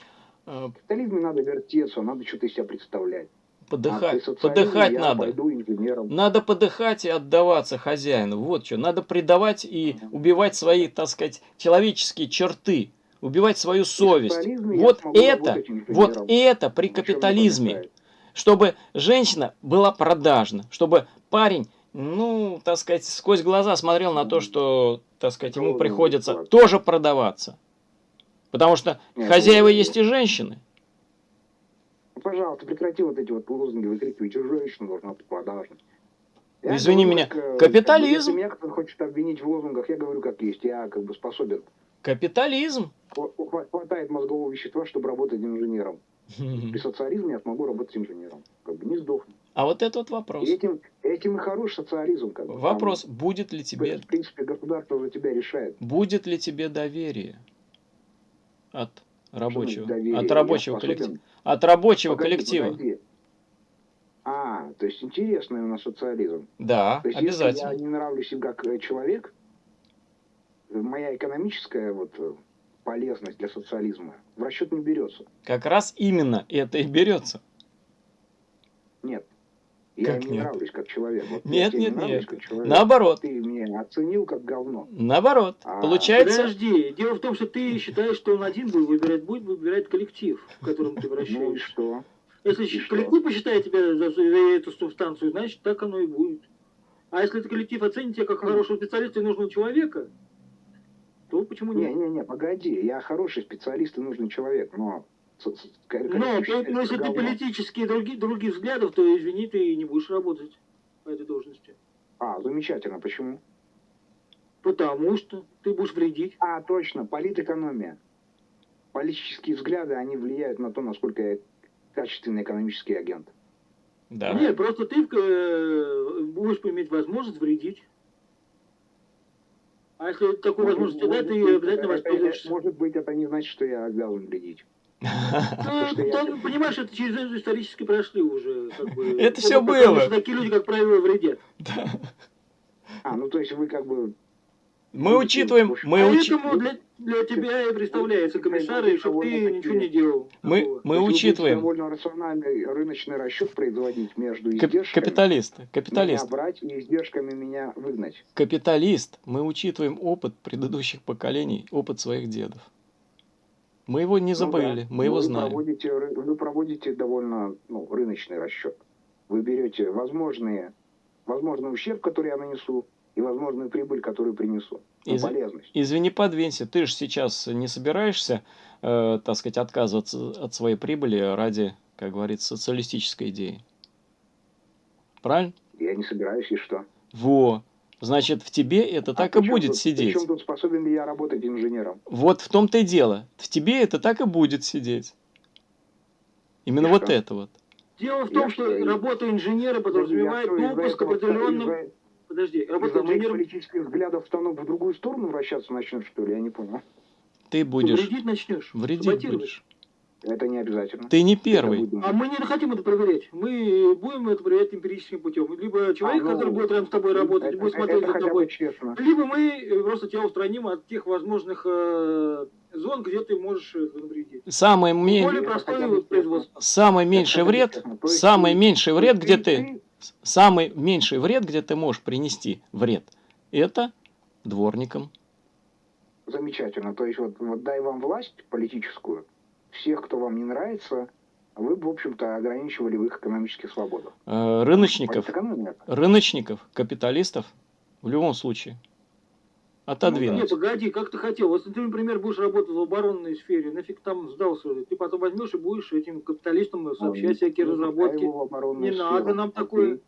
Э, В капитализме надо вертеться, надо что-то из себя представлять. А Подыхать, социализме подыхать надо. Надо подыхать и отдаваться хозяину. Вот что. Надо предавать и убивать свои, так сказать, человеческие черты. Убивать свою совесть. Вот это, вот это при капитализме. Чтобы женщина была продажна. Чтобы парень, ну, так сказать, сквозь глаза смотрел на то, что, так сказать, ему приходится тоже продаваться. Потому что Нет, хозяева ну, есть и женщины. Ну, Пожалуйста, прекрати вот эти вот лозунги выкрикивать, что женщина должна быть продажной. Я Извини говорю, меня, как, капитализм. Если меня кто-то хочет обвинить в лозунгах, я говорю как есть. Я как бы способен. Капитализм. Хва- хва- Хватает мозгового вещества, чтобы работать инженером. При социализме я смогу работать инженером. Как бы не сдохну. А вот это вот вопрос. И этим, этим и хорош социализм. Как бы. Вопрос, Там, будет ли тебе в принципе, государство за тебя решает. Будет ли тебе доверие от рабочего, Доверие. от Я рабочего способен- коллектива, от рабочего Погоди, коллектива? погоди. А, то есть интересный у нас социализм. Да, То есть, обязательно. если я не нравлюсь им как э, человек, моя экономическая вот э, полезность для социализма в расчет не берется. Как раз именно это и берется. Нет. Я Как не нет? нравлюсь как человек. Вот Нет, тебе не нет, нет. как человек. Наоборот, Ты меня оценил как говно. наоборот. А, Получается, Подожди, дело в том, что ты считаешь, что он один будет выбирать, будет выбирать коллектив, в котором ты *laughs* Ну и вращаешься. что? Если и щ- что? коллектив посчитает тебя за, за эту субстанцию, значит так оно и будет. А если этот коллектив оценит тебя как хорошего специалиста и нужного человека, то почему нет? Не-не-не, погоди. Я хороший специалист и нужный человек, но... считает, но если ты политические других, других взглядов, то извини, ты не будешь работать по этой должности. А, замечательно. Почему? Потому что ты будешь вредить. А, точно, политэкономия. Политические взгляды, они влияют на то, насколько я качественный экономический агент. да. Нет, просто ты э, будешь иметь возможность вредить. А если такую возможность тебе дать, ты быть, обязательно воспользуешься. Может быть, это не значит, что я обязан вредить. Ну, там, понимаешь, это через исторически прошли уже. Как бы, *laughs* Это всё потому было. что такие люди, как правило, вредят. А, ну то есть вы как бы... Мы учитываем, мы, Поэтому для, для тебя и представляется комиссар, и чтобы ты ничего не делал. мы, мы учитываем довольно рациональный рыночный расчет производить между издержками. капиталист, Меня капиталист, брать и издержками меня выгнать. капиталист. Мы учитываем опыт предыдущих поколений, опыт своих дедов. Мы его не Ну забыли, да. мы его вы знаем. Проводите, вы проводите довольно ну, рыночный расчет. Вы берете возможные, возможный ущерб, который я нанесу, и возможную прибыль, которую принесу. Ну, Из- полезность. Извини, подвинься, ты же сейчас не собираешься, э, так сказать, отказываться от своей прибыли ради, как говорится, социалистической идеи. Правильно? Я не собираюсь, и что? Во. Значит, в тебе это так и А будет тут- сидеть. Причем тут способен ли я работать инженером? Вот в том-то и дело. В тебе это так и будет сидеть. Именно И вот что? это вот. Дело в Я том, что что, работа инженера подразумевает Я что, из-за допуск к этого- определенным... Подожди, работа инженером политических взглядов стану в другую сторону вращаться начнет, что ли? Я не понял. Ты будешь вредить начнешь. вредить будешь. Это не обязательно. Ты не Это первый. А мы не хотим это проверять. Мы будем это проверять эмпирическим путем. Либо человек, А, ну, который будет рядом с тобой работать, это, будет это смотреть за хотя бы тобой. честно. Либо мы э, просто тебя устраним от тех возможных э, зон, где ты можешь э, навредить. Самый, ме- Более это бы производство. самый меньший Это вред, самый меньший вред, где ты, ты самый меньший вред, где ты можешь принести вред, это дворникам. Замечательно. То есть вот, вот дай вам власть политическую, всех, кто вам не нравится, вы бы, в общем-то, ограничивали в их экономических свободах. Э, Рыночников, рыночников, капиталистов в любом случае Не, отодвинуть. погоди, как ты хотел. Вот если ты, например, будешь работать в оборонной сфере, нафиг там сдался. Ты потом возьмешь и будешь этим капиталистам сообщать всякие Ну, разработки. пускай его в оборонную Не сферу. надо нам Окей. такое.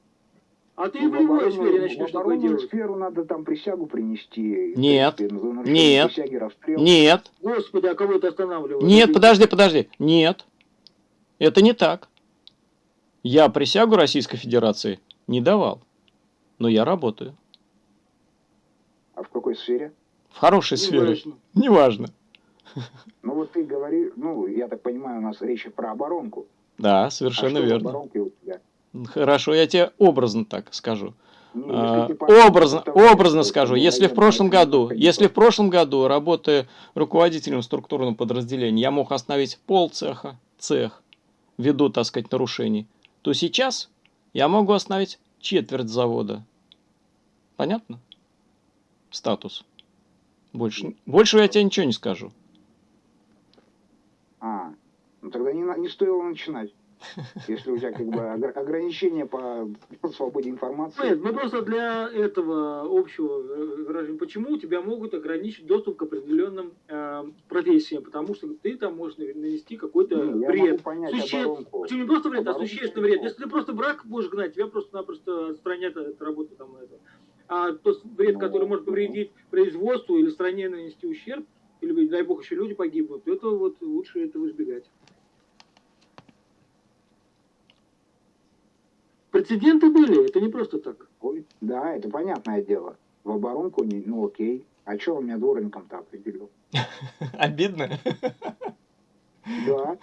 А ты Ну, в любой сфере начнешь такое делать. сферу надо там присягу принести. Нет. принципе, нарушение Нет. Присяги. Нет, Господи, а кого это останавливает? нет, подожди, подожди. Нет, это не так. Я присягу Российской Федерации не давал, но я работаю. А какой сфере? В хорошей сфере. Неважно. Неважно. Ну вот ты говоришь, ну, я так понимаю, у нас речь про оборонку. Да, а совершенно в верно. Хорошо, я тебе образно так скажу. Не, если А, Образно, того, образно скажу, если в прошлом году, если в прошлом году, работая руководителем структурного подразделения, я мог остановить пол цеха, цех, ввиду, так сказать, нарушений, то сейчас я могу остановить четверть завода. Понятно? Статус. Больше, больше я тебе ничего не скажу. А, ну тогда не, не стоило начинать. *laughs* Если у тебя как бы огр- ограничения по свободе информации. Нет, мы просто для этого общего э, выражения, почему тебя могут ограничить доступ к определенным э, профессиям, потому что ты там можешь нанести какой-то вред. Суще- оборонку. Причем не просто вред, а Оборонку существенный вред. Если ты просто брак будешь гнать, тебя просто-напросто отстранят от работы там это. А тот вред, Ну, который может повредить производству или стране нанести ущерб, или, дай бог, еще люди погибнут, это вот лучше этого избегать. Прецеденты были, это не просто так. Ой, Да, это понятное дело. В оборонку, не, ну окей. А что он меня дворником-то определил? *laughs* Обидно? Да.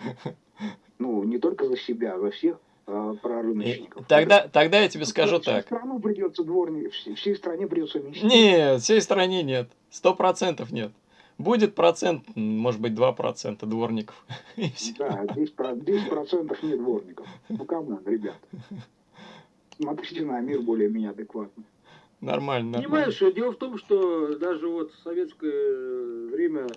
Ну, не только за себя, а за всех э, прорыночников. Тогда, тогда я тебе скажу так. Придется дворник, всей, стране придется вместе. Нет, всей стране нет. Сто процентов нет. Будет процент, может быть, два процента дворников. *laughs* Да, 10%, про- 10% нет дворников. Ну, come on, ребят. Смотрите на мир более-менее адекватно. Нормально, нормально. Понимаешь, э, дело в том, что даже вот в советское время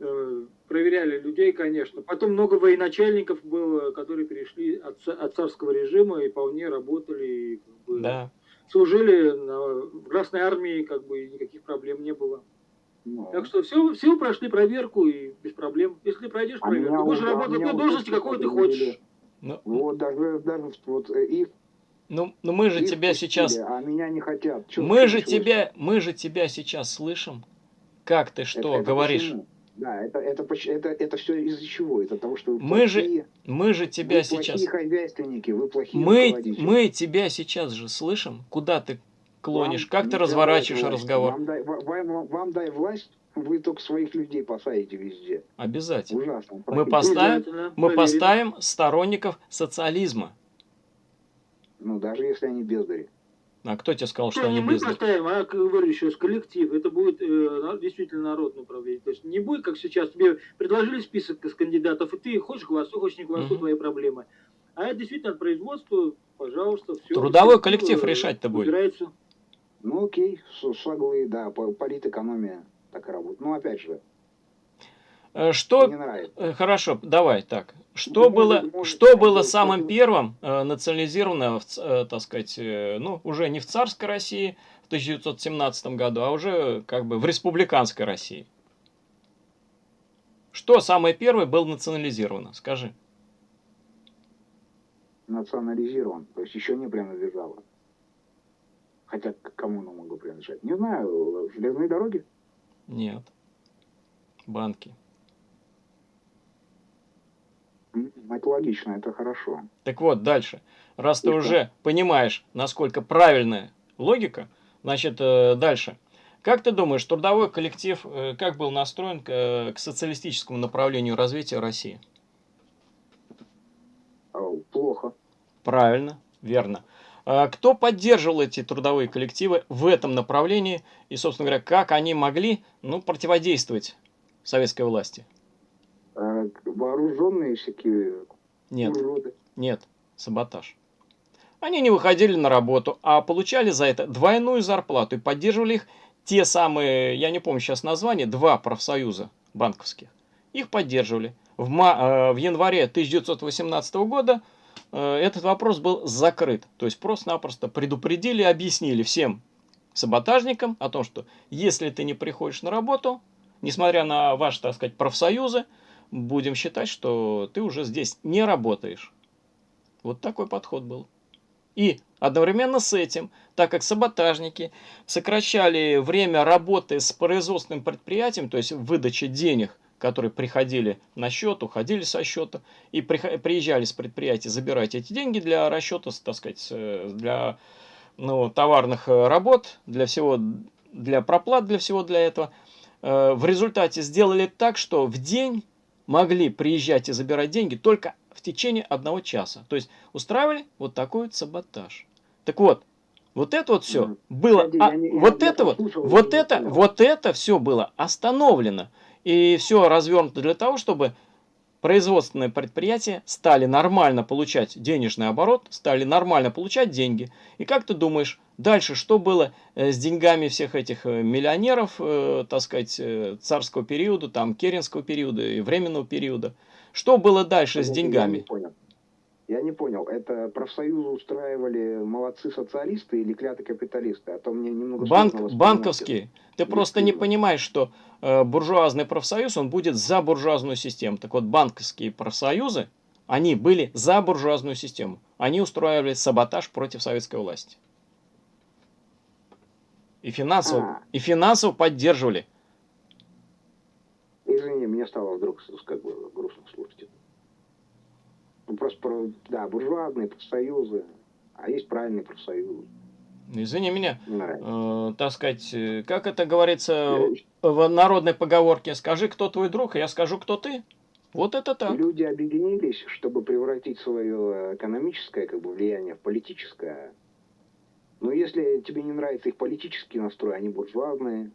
э, проверяли людей, конечно. Потом много военачальников было, которые перешли от, от царского режима и вполне работали, и, как бы, Да. Служили в Красной армии, как бы никаких проблем не было. Ну, Так что все, все прошли проверку и без проблем. Если ты пройдешь А проверку, будешь уже- а работать на должности, какой ты хочешь. Ну, Вот даже, даже вот э, их, ну, ну мы же их тебя пустили, сейчас... А меня не хотят. Чё- Мы же тебя, мы же тебя сейчас слышим. Как ты что Это- это говоришь? почему? Да, это, это, поч- это, это все из-за чего? Это того, что вы Мы же Мы же тебя вы сейчас... плохие хозяйственники, вы плохие Мы, мы тебя сейчас же слышим. Куда ты клонишь? Вам Как ты разворачиваешь власть. разговор? Вам дай, ва- вам, вам дай власть, вы только своих людей посадите везде. Обязательно. Ужасно. Мы поставим, мы поставим сторонников социализма. Ну, даже если они бездари. А кто тебе сказал, что не они мы бездари? поставим, а, как говорю еще раз, коллектив. Это будет э, действительно народное управление. То есть не будет, как сейчас, тебе предложили список из кандидатов, и ты хочешь голосуй, хочешь не голосуй, Мгм. твои проблемы. А это действительно от производства, пожалуйста, все. Трудовой коллектив решать-то будет. Убирается. Ну, окей, с- соглы, да, по- политэкономия так и работает. Ну, опять же, Э, Что не нравится. Э, Хорошо, давай так. Что было, что было бы, самым первым э, национализировано, в э, так сказать, э, ну, уже не в царской России в 1917 году, а уже как бы в республиканской России? Что самое первое было национализировано? Скажи. национализирован, то есть еще не принадлежало. Хотя к кому оно могло принадлежать? Не знаю, железные дороги? Нет. Банки. Это логично, это хорошо. Так вот, дальше. Раз ты И что? уже понимаешь, насколько правильная логика, значит, э, дальше. Как ты думаешь, трудовой коллектив э, как был настроен к, э, к социалистическому направлению развития России? Плохо. Правильно, верно. А Кто поддерживал эти трудовые коллективы в этом направлении и, собственно говоря, как они могли ну, противодействовать советской власти? А, Вооруженные всякие Нет. уроды. Нет, саботаж. Они не выходили на работу, а получали за это двойную зарплату и поддерживали их те самые, я не помню сейчас название, два профсоюза банковских. Их поддерживали. В, ма- э, в январе 1918 года э, этот вопрос был закрыт. То есть просто-напросто предупредили, объяснили всем саботажникам о том, что если ты не приходишь на работу, несмотря на ваши, так сказать, профсоюзы, будем считать, что ты уже здесь не работаешь. Вот такой подход был. И одновременно с этим, так как саботажники сокращали время работы с производственным предприятием, то есть выдача денег, которые приходили на счет, уходили со счета, и приезжали с предприятия забирать эти деньги для расчета, так сказать, э, для ну, товарных э, работ, для всего для проплат, для всего для этого. Э, в результате сделали так, что в день могли приезжать и забирать деньги только в течение одного часа. То есть устраивали вот такой вот саботаж. Так вот, вот это вот все было, а, вот это вот, вот это, вот это все было остановлено. И все развернуто для того, чтобы производственные предприятия стали нормально получать денежный оборот, стали нормально получать деньги. И как ты думаешь, дальше что было э, с деньгами всех этих э, миллионеров, э, так сказать, царского периода, там, керенского периода и временного периода? Что было дальше с Я не деньгами? понял. Я не понял, это профсоюзы устраивали молодцы социалисты или клятые капиталисты? А то мне немного Банк, банковские. Ты просто не понимаешь, что э, буржуазный профсоюз, он будет за буржуазную систему. Так вот, банковские профсоюзы, они были за буржуазную систему. Они устраивали саботаж против советской власти. И финансово, А. и финансово поддерживали. Извини, мне стало вдруг как бы. Ну, просто, про, да, буржуазные профсоюзы, а есть правильные профсоюзы. Извини меня, э, так сказать, э, как это говорится в народной поговорке, скажи, кто твой друг, а я скажу, кто ты. Вот это так. Люди объединились, чтобы превратить свое экономическое как бы, влияние в политическое. Но если тебе не нравится их политический настрой, они буржуазные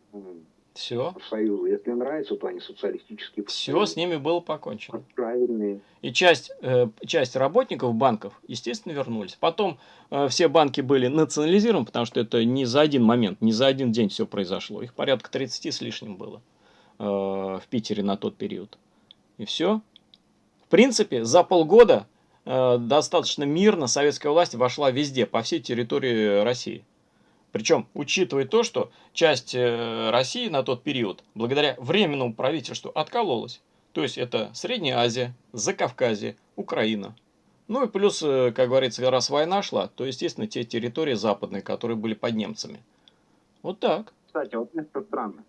Все. профсоюзы. Если нравится, то они социалистические Все с ними было покончено. Правильные. И часть, э, часть работников банков, естественно, вернулись. Потом э, все банки были национализированы, потому что это не за один момент, не за один день все произошло. Их порядка 30 с лишним было э, в Питере на тот период. И все. В принципе, за полгода э, достаточно мирно советская власть вошла везде, по всей территории России. Причем, учитывая то, что часть э, России на тот период, благодаря временному правительству, откололась. То есть это Средняя Азия, Закавказье, Украина. Ну и плюс, э, как говорится, раз война шла, то, естественно, те территории западные, которые были под немцами. Вот так. Кстати, вот это странно.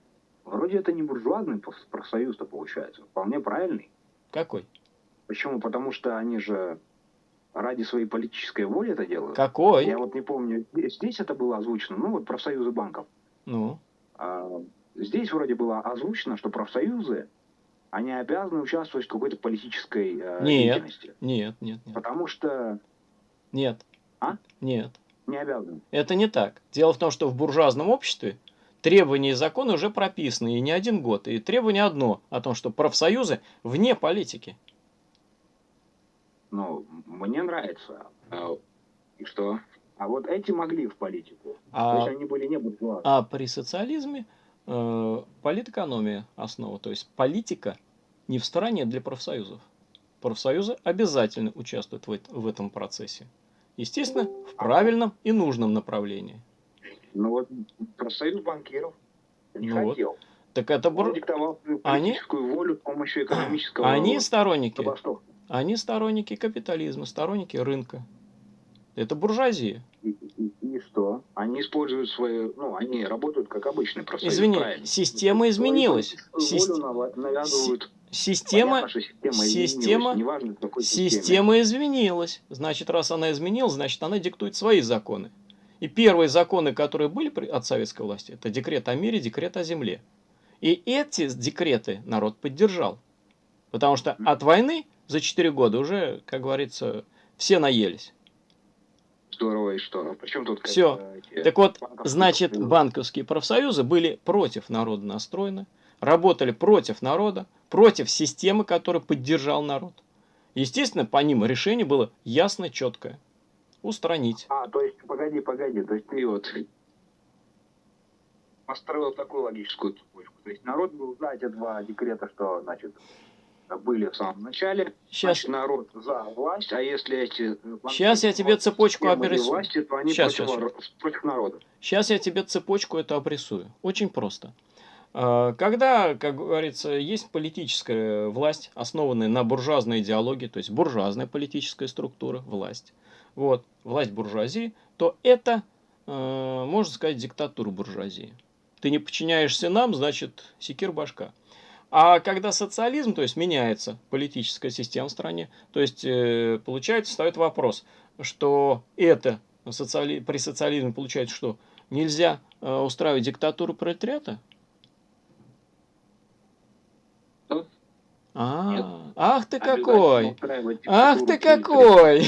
Вроде это не буржуазный проф- профсоюз-то получается. Вполне правильный. Какой? Почему? Потому что они же ради своей политической воли это делают. Какой? Я вот не помню, здесь это было озвучено, ну вот профсоюзы банков. Ну, А, здесь вроде было озвучено, что профсоюзы, они обязаны участвовать в какой-то политической э, Нет. деятельности. нет, нет, нет. Потому что Нет. А? Нет. не обязаны. Это не так. Дело в том, что в буржуазном обществе требования и законы уже прописаны, и не один год. И требование одно, о том, что профсоюзы вне политики. Ну, мне нравится. А, И что? А вот эти могли в политику. То А, есть они были не буржуазные. а при социализме э, политэкономия основа. То есть политика не в стороне для профсоюзов. Профсоюзы обязательно участвуют в, в этом процессе. Естественно, в правильном и нужном направлении. Ну вот профсоюз банкиров не Ну вот. хотел. Так это Он бур... диктовал свою Они- волю с помощью экономического Они сторонники. забастовки. Они сторонники капитализма, сторонники рынка. Это буржуазия. И, и- и что? Они используют свои, ну, они работают как обычный профсоюз. Извини, правильно. система изменилась. политическую Сис- волю нава- навязывают. Система, Понятно, система, система- изменилась, неважно, система изменилась. Значит, раз она изменилась, значит, она диктует свои законы. И первые законы, которые были от советской власти, это декрет о мире, декрет о земле. И эти декреты народ поддержал. Потому что от войны за 4 года уже, как говорится, все наелись. Здорово, и что? Причем тут э, эти Так вот, банковские значит, профсоюзы? банковские профсоюзы были против народа настроены, работали против народа, против системы, которая поддержал народ. Естественно, по ним решение было ясно, четкое. Устранить. А, то есть, погоди, погоди, то есть ты вот построил такую логическую цепочку. То есть народ был за эти два декрета, что, значит, были в самом начале. Сейчас, Значит, народ за власть, а если эти... э, Щас я тебе цепочку обрисую. власти, то они Щас, против, вор- против народа. сейчас я тебе цепочку эту обрисую. Очень просто. А, Когда, как говорится, есть политическая власть, основанная на буржуазной идеологии, то есть буржуазная политическая структура, власть, вот, власть буржуазии, то это, э, можно сказать, диктатура буржуазии. Ты не подчиняешься нам, значит, секир башка. А когда социализм, то есть меняется политическая система в стране, то есть э, получается, встает вопрос, что это социали... при социализме получается, что нельзя э, устраивать диктатуру пролетариата? А, Нет. ах ты какой! Ах ты какой!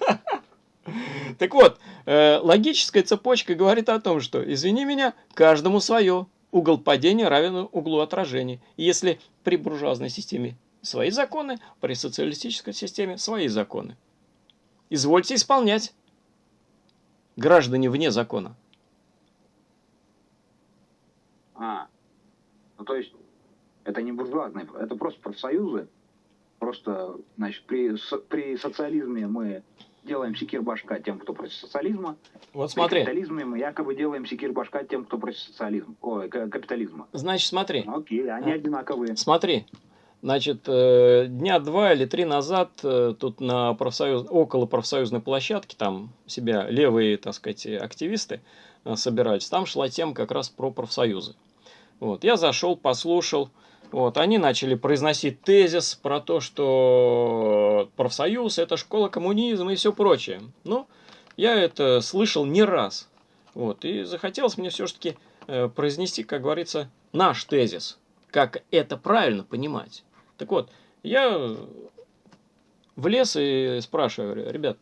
*laughs* Так вот, э, логическая цепочка говорит о том, что, извини меня, каждому свое. Угол падения равен углу отражения. И если при буржуазной системе свои законы, при социалистической системе свои законы. Извольте исполнять. Граждане вне закона. А, ну то есть это не буржуазные, это просто профсоюзы. Просто, значит, при, при социализме мы делаем секир башка тем, кто против социализма. Вот При смотри, капитализме мы якобы делаем секир башка тем, кто против социализма. Ой, ка- капитализма. значит, смотри. Окей, они А. одинаковые. Смотри, значит, э, дня два или три назад э, тут на профсоюз, около профсоюзной площадки, там себя левые, так сказать, активисты э, собирались, там шла тема как раз про профсоюзы. Вот, я зашел, послушал, вот, они начали произносить тезис про то, что профсоюз – это школа коммунизма и все прочее. Ну, я это слышал не раз. Вот, и захотелось мне все-таки произнести, как говорится, наш тезис как это правильно понимать. Так вот, я влез и спрашиваю, ребят,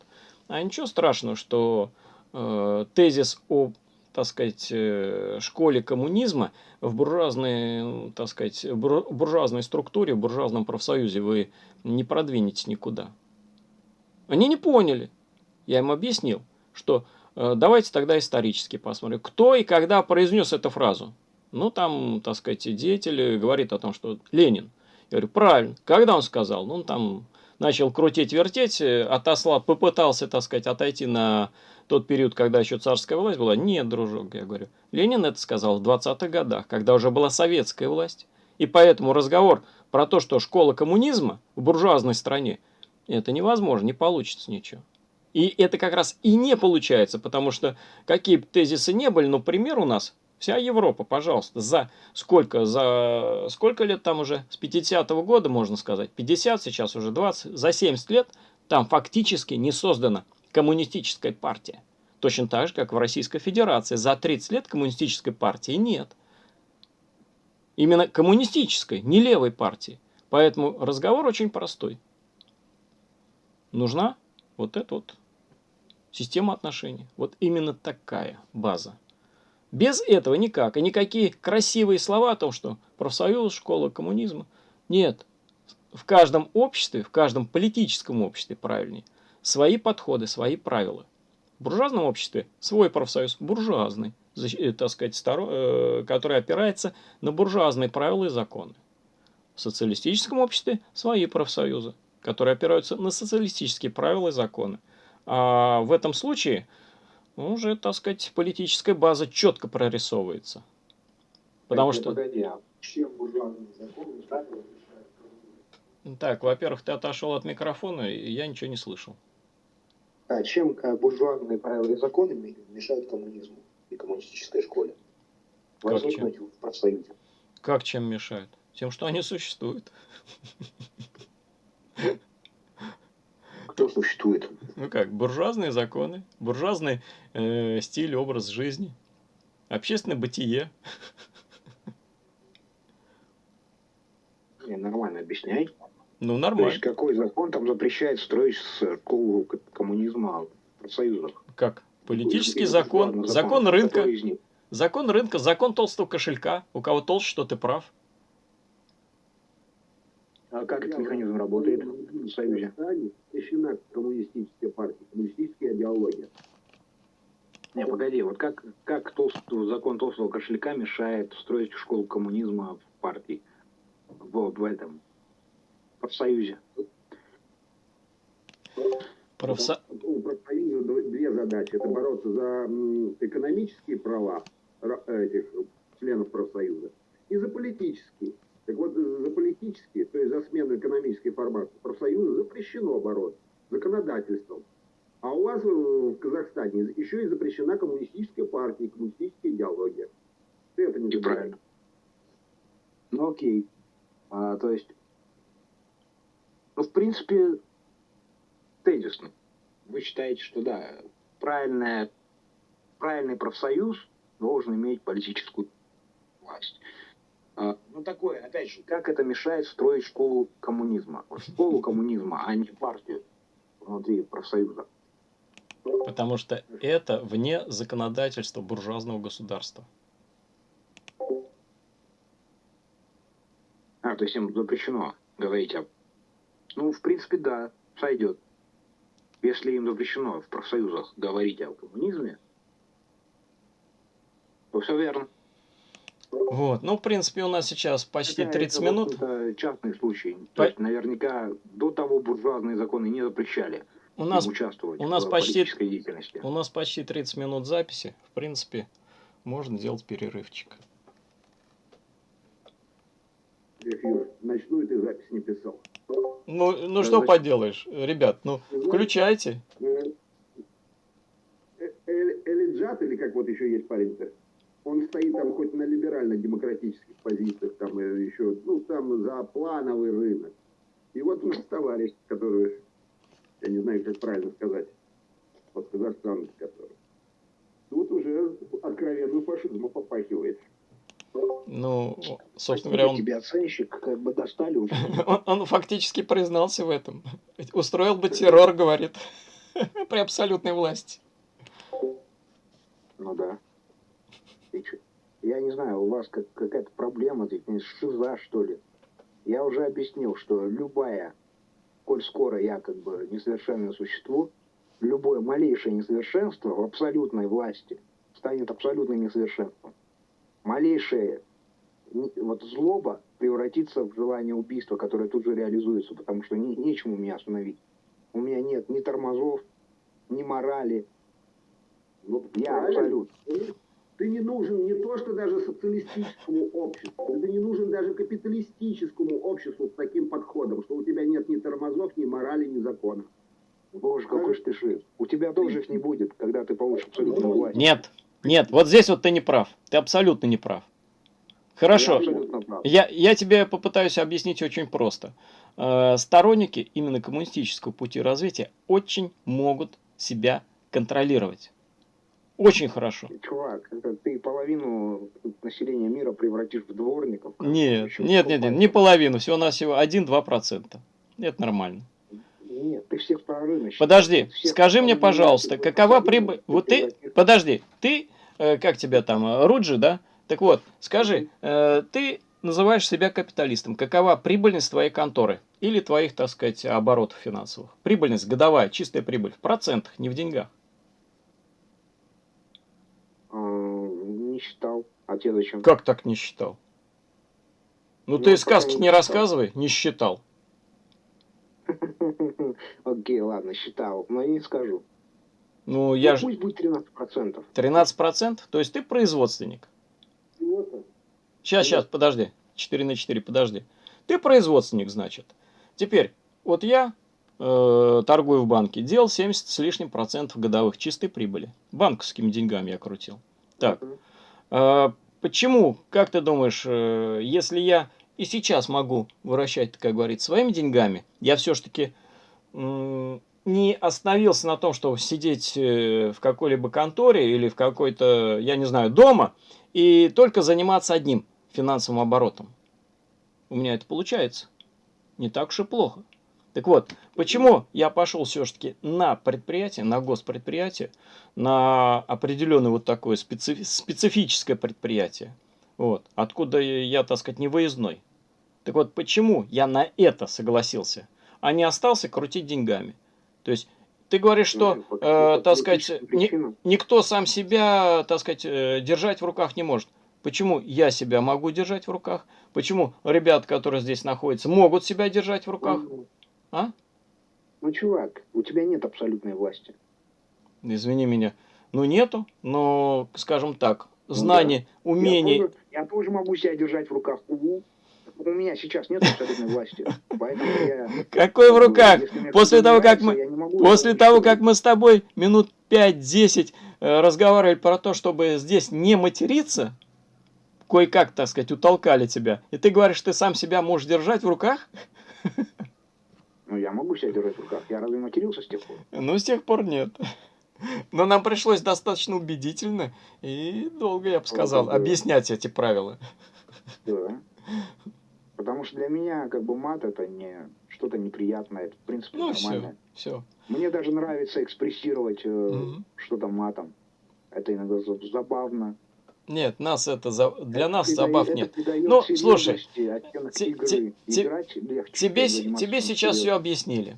а ничего страшного, что э, тезис о, так сказать, э, школе коммунизма в буржуазной, ну, так сказать, бур- буржуазной структуре, в буржуазном профсоюзе вы не продвинетесь никуда. Они не поняли. Я им объяснил, что э, давайте тогда исторически посмотрим, кто и когда произнес эту фразу. Ну, там, так сказать, деятель говорит о том, что Ленин. Я говорю, правильно. Когда он сказал? Ну, он там начал крутить-вертеть, э, отослал, попытался, так сказать, отойти на тот период, когда еще царская власть была. Нет, дружок, я говорю. Ленин это сказал в 20-х годах, когда уже была советская власть. И поэтому разговор про то, что школа коммунизма в буржуазной стране, это невозможно, не получится ничего. И это как раз и не получается, потому что какие бы тезисы не были, но пример у нас Вся Европа, пожалуйста, за сколько, за сколько лет там уже? С 50-го года, можно сказать, 50, сейчас уже 20, за 70 лет там фактически не создана коммунистическая партия. Точно так же, как в Российской Федерации. За 30 лет коммунистической партии нет. Именно коммунистической, не левой партии. Поэтому разговор очень простой. Нужна вот эта вот система отношений. Вот именно такая база. Без этого никак. И никакие красивые слова о том, что профсоюз, школа коммунизма. Нет. В каждом обществе, в каждом политическом обществе, правильнее, свои подходы, свои правила. В буржуазном обществе свой профсоюз, буржуазный, так сказать, старо, который опирается на буржуазные правила и законы. В социалистическом обществе свои профсоюзы, которые опираются на социалистические правила и законы. А в этом случае уже, так сказать, политическая база четко прорисовывается. Потому что... Погоди, а чем мешает Так, во-первых, ты отошел от микрофона, и я ничего не слышал. А чем э, буржуазные правила и законы мешают коммунизму и коммунистической школе? Возникнуть в профсоюзе. Как чем мешают? Тем, что они существуют. Кто существует? Ну как, буржуазные законы, буржуазный э, стиль, образ жизни, общественное бытие. Не, нормально объясняй. Ну, То нормально. есть какой закон там запрещает строить школу к- коммунизма в профсоюзах? Как? Политический закон, ладно, закон рынка, закон рынка, закон толстого кошелька. У кого толще, что ты прав. А как этот механизм работает в Союзе? Запрещена коммунистическая партия, коммунистическая идеология. Не, погоди, вот как, как толст- закон толстого кошелька мешает строить школу коммунизма в партии, в, в этом, в профсоюзе? Профсо- У профсоюза дв- две задачи. Это бороться за экономические права ра- этих членов профсоюза и за политические. Так вот, за политические, то есть за смену экономической формации профсоюза запрещено бороться законодательством. А у вас э, в Казахстане еще и запрещена коммунистическая партия, и коммунистическая идеология. Ты это не Неправильно. Ну окей. А, то есть, ну в принципе, тезисно. Вы считаете, что да, правильная правильный профсоюз должен иметь политическую власть. А, Ну, такое, опять же, как это мешает строить школу коммунизма? Школу коммунизма, а не партию внутри профсоюза. Потому что это вне законодательства буржуазного государства. А, то есть им запрещено говорить об... Ну, в принципе, да, сойдет. Если им запрещено в профсоюзах говорить о коммунизме, то все верно. Вот. Ну, в принципе, у нас сейчас почти Хотя 30 это, минут. общем-то, частный случай. По- То есть, наверняка до того буржуазные законы не запрещали У нас, участвовать у нас в почти- политической деятельности. у нас почти 30 минут записи. В принципе, можно делать перерывчик. Юр, ночную ты запись не писал. Ну, ну Да, что поделаешь, ребят, ну, включайте. Э, э, Эль- Элиджат, или как вот еще есть парень-то, он стоит там хоть на либерально-демократических позициях, там э, еще, ну, там за плановый рынок. И вот у нас товарищ, который, я не знаю, как правильно сказать, вот казахстанец, который, тут уже откровенным фашизмом попахивает. Ну, собственно говоря, он, тебе, оценщик, как бы достали уже. *laughs* он, он фактически признался в этом. Устроил бы террор, говорит, *laughs* при абсолютной власти. Ну да. Чё? Я не знаю, у вас как, какая-то проблема, шиза, что ли. Я уже объяснил, что любая, коль скоро я как бы несовершенное существо, любое малейшее несовершенство в абсолютной власти станет абсолютным несовершенством. Малейшее вот злоба превратится в желание убийства, которое тут же реализуется, потому что не- нечему меня остановить. У меня нет ни тормозов, ни морали. Ну, Я правильно. Ты не нужен не то, что даже социалистическому обществу, ты не нужен даже капиталистическому обществу с таким подходом, что у тебя нет ни тормозов, ни морали, ни закона. Боже, какой ж ты шиз. У тебя тоже их не будет, когда ты получишь абсолютную власть. Нет, нет, вот здесь вот ты не прав. Ты абсолютно не прав. Я Хорошо, прав. я, я тебе попытаюсь объяснить очень просто. Э, Сторонники именно коммунистического пути развития очень могут себя контролировать. Очень хорошо. Чувак, это ты половину населения мира превратишь в дворников. Нет, нет, нет, нет, не половину, всего-навсего 1-2%. Это нормально. Нет, ты всех прорывно считаешь. Подожди, Всех скажи мне, пожалуйста, какова прибыль... Вот ты, подожди, ты, э, как тебя там, э, Руджи, да? Так вот, скажи, э, ты называешь себя капиталистом. Какова прибыльность твоей конторы? Или твоих, так сказать, оборотов финансовых? Прибыльность годовая, чистая прибыль. В процентах, не в деньгах. А, Не А зачем? Как так не считал? Ну, Ну, ты сказки потому не что- рассказывай, не считал. *laughs* Окей, ладно, считал. Но я не скажу. Ну, я Ну, же... Пусть будет 13%. 13%? То есть ты производственник. Сейчас, сейчас, подожди. 4 на 4, подожди. Ты производственник, значит. Теперь, вот я э, торгую в банке, делал 70 с лишним процентов годовых чистой прибыли. Банковскими деньгами я крутил. Так, э, почему, как ты думаешь, э, если я и сейчас могу выращать, как говорится, своими деньгами, я все-таки не остановился на том, чтобы сидеть э, в какой-либо конторе или в какой-то, я не знаю, дома и только заниматься одним финансовым оборотом. У меня это получается. Не так уж и плохо. Так вот, почему я пошел все-таки на предприятие, на госпредприятие, на определенное вот такое специфи- специфическое предприятие, вот, откуда я, так сказать, не выездной. Так вот, почему я на это согласился, а не остался крутить деньгами? То есть, ты говоришь, что, Ну, э, так сказать, причинам. никто сам себя, так сказать, э, держать в руках не может. Почему я себя могу держать в руках? Почему ребят, которые здесь находятся, могут себя держать в руках? Ну, А? Ну, чувак, у тебя нет абсолютной власти. Извини меня. Ну, нету, но, скажем так, Ну знаний, умений. Я тоже, я тоже могу себя держать в руках. Угу. У меня сейчас нет абсолютной власти. Поэтому я... Какой в руках? После того, как мы- После того, как мы с тобой минут 5-10 э, разговаривали про то, чтобы здесь не материться, кое-как, так сказать, утолкали тебя, и ты говоришь, ты сам себя можешь держать в руках, *laughs* Ну, я могу себя держать в руках. Я разве матерился с тех пор? ну, с тех пор нет. *laughs* Но нам пришлось достаточно убедительно и долго, я бы сказал, да. объяснять эти правила. Да. Потому что для меня как бы мат это не что-то неприятное, это в принципе Ну, все, нормально. все. Мне даже нравится экспрессировать э, Мгм. что-то матом. Это иногда за- забавно. Нет, нас это за- для нас Это забав придает- нет. это придает Ну, слушай, игры. легче, Тебе, тебе сейчас все объяснили.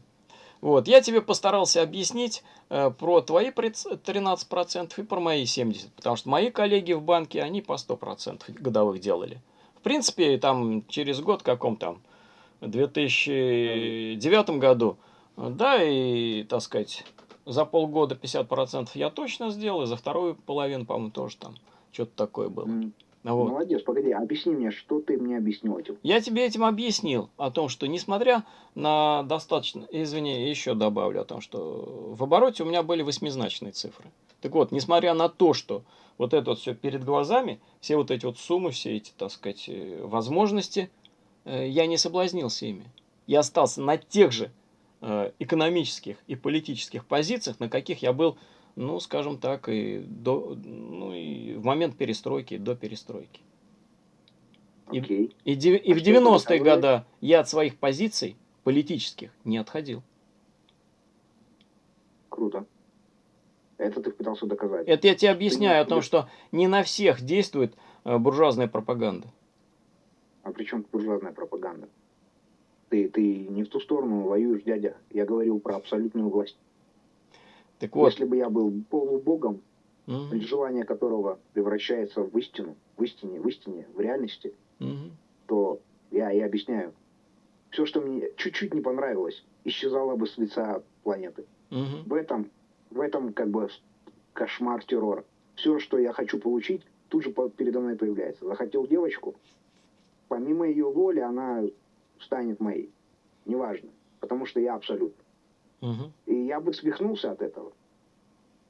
Вот, я тебе постарался объяснить э, про твои приц- 13% и про мои 70%, потому что мои коллеги в банке, они по 100% годовых делали. В принципе, там через год каком там, 2009 году, да, и, так сказать, за полгода 50% я точно сделал, и за вторую половину, по-моему, тоже там что-то такое было. М. Вот. Молодец, погоди, объясни мне, что ты мне объяснил этим. Я тебе этим объяснил о том, что несмотря на достаточно, извини, еще добавлю о том, что в обороте у меня были восьмизначные цифры. Так вот, несмотря на то, что вот это вот все перед глазами, все вот эти вот суммы, все эти, так сказать, э, возможности, э, я не соблазнился ими. Я остался на тех же э, экономических и политических позициях, на каких я был, ну, скажем так, и, до, ну, и в момент перестройки, и до перестройки. И- Окей. И, де- и А в что это 90-е доказывает? годы я от своих позиций политических не отходил. Круто. Это ты пытался доказать. Это я тебе объясняю о том, не- что не на всех действует э, буржуазная пропаганда. А при чем буржуазная пропаганда? Ты, ты не в ту сторону воюешь, дядя. Я говорил про абсолютную власть. Так вот, Если бы я был полубогом, мгм, желание которого превращается в истину, в истине, в истине, в реальности, мгм, то я и объясняю. Все, что мне чуть-чуть не понравилось, исчезало бы с лица планеты. мгм. В этом, в этом как бы кошмар террора. Все, что я хочу получить, тут же передо мной появляется. Захотел девочку, помимо ее воли, она станет моей. Неважно. Потому что я абсолют. И я бы свихнулся от этого.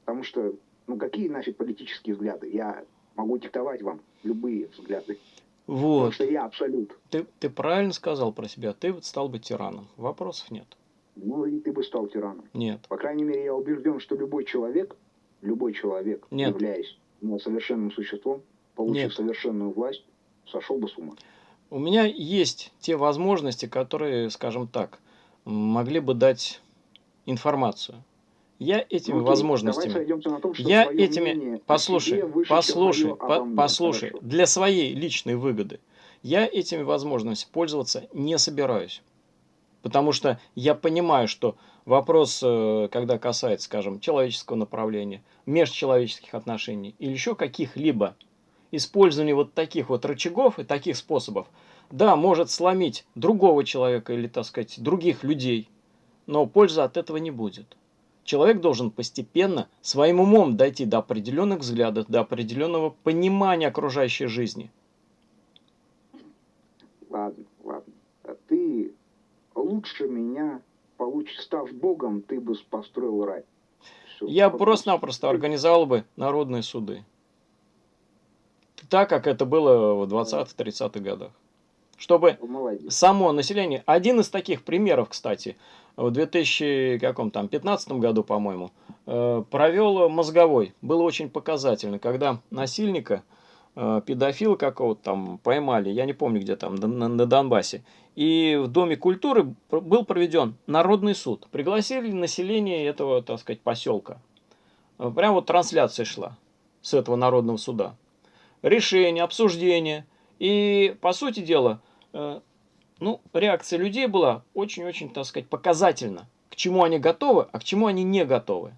Потому что, ну какие нафиг политические взгляды? Я могу диктовать вам любые взгляды. Потому Вот, что я абсолют. ты, ты правильно сказал про себя, ты вот стал бы тираном. Вопросов нет. Ну и ты бы стал тираном. Нет. По крайней мере, я убежден, что любой человек, любой человек, Нет. являясь совершенным существом, получив Нет. совершенную власть, сошел бы с ума. У меня есть те возможности, которые, скажем так, могли бы дать информацию. Я этими окей, возможностями том, Я этими, мнение послушай, послушай, по- послушай, Хорошо. для своей личной выгоды я этими возможностями пользоваться не собираюсь. Потому что я понимаю, что вопрос, э, когда касается, скажем, человеческого направления, межчеловеческих отношений или еще каких-либо, использование вот таких вот рычагов и таких способов, да, может сломить другого человека или, так сказать, других людей, но пользы от этого не будет. Человек должен постепенно своим умом дойти до определенных взглядов, до определенного понимания окружающей жизни. Ладно, ладно. А ты лучше меня получишь, став Богом, ты бы построил рай. Всё. Я просто-напросто организовал бы народные суды. Так, как это было в 20-30-х годах. Чтобы Молодец. само население, один из таких примеров, кстати, в 2015 году, по-моему, э, провел мозговой. Было очень показательно, когда насильника, э, педофила какого-то там поймали, я не помню, где там, на, Донбассе, и в Доме культуры был проведен народный суд. Пригласили население этого, так сказать, поселка. Э, Прям вот трансляция шла с этого народного суда. Решение, обсуждение. И, по сути дела, ну, реакция людей была очень-очень, так сказать, показательна. К чему они готовы, а к чему они не готовы.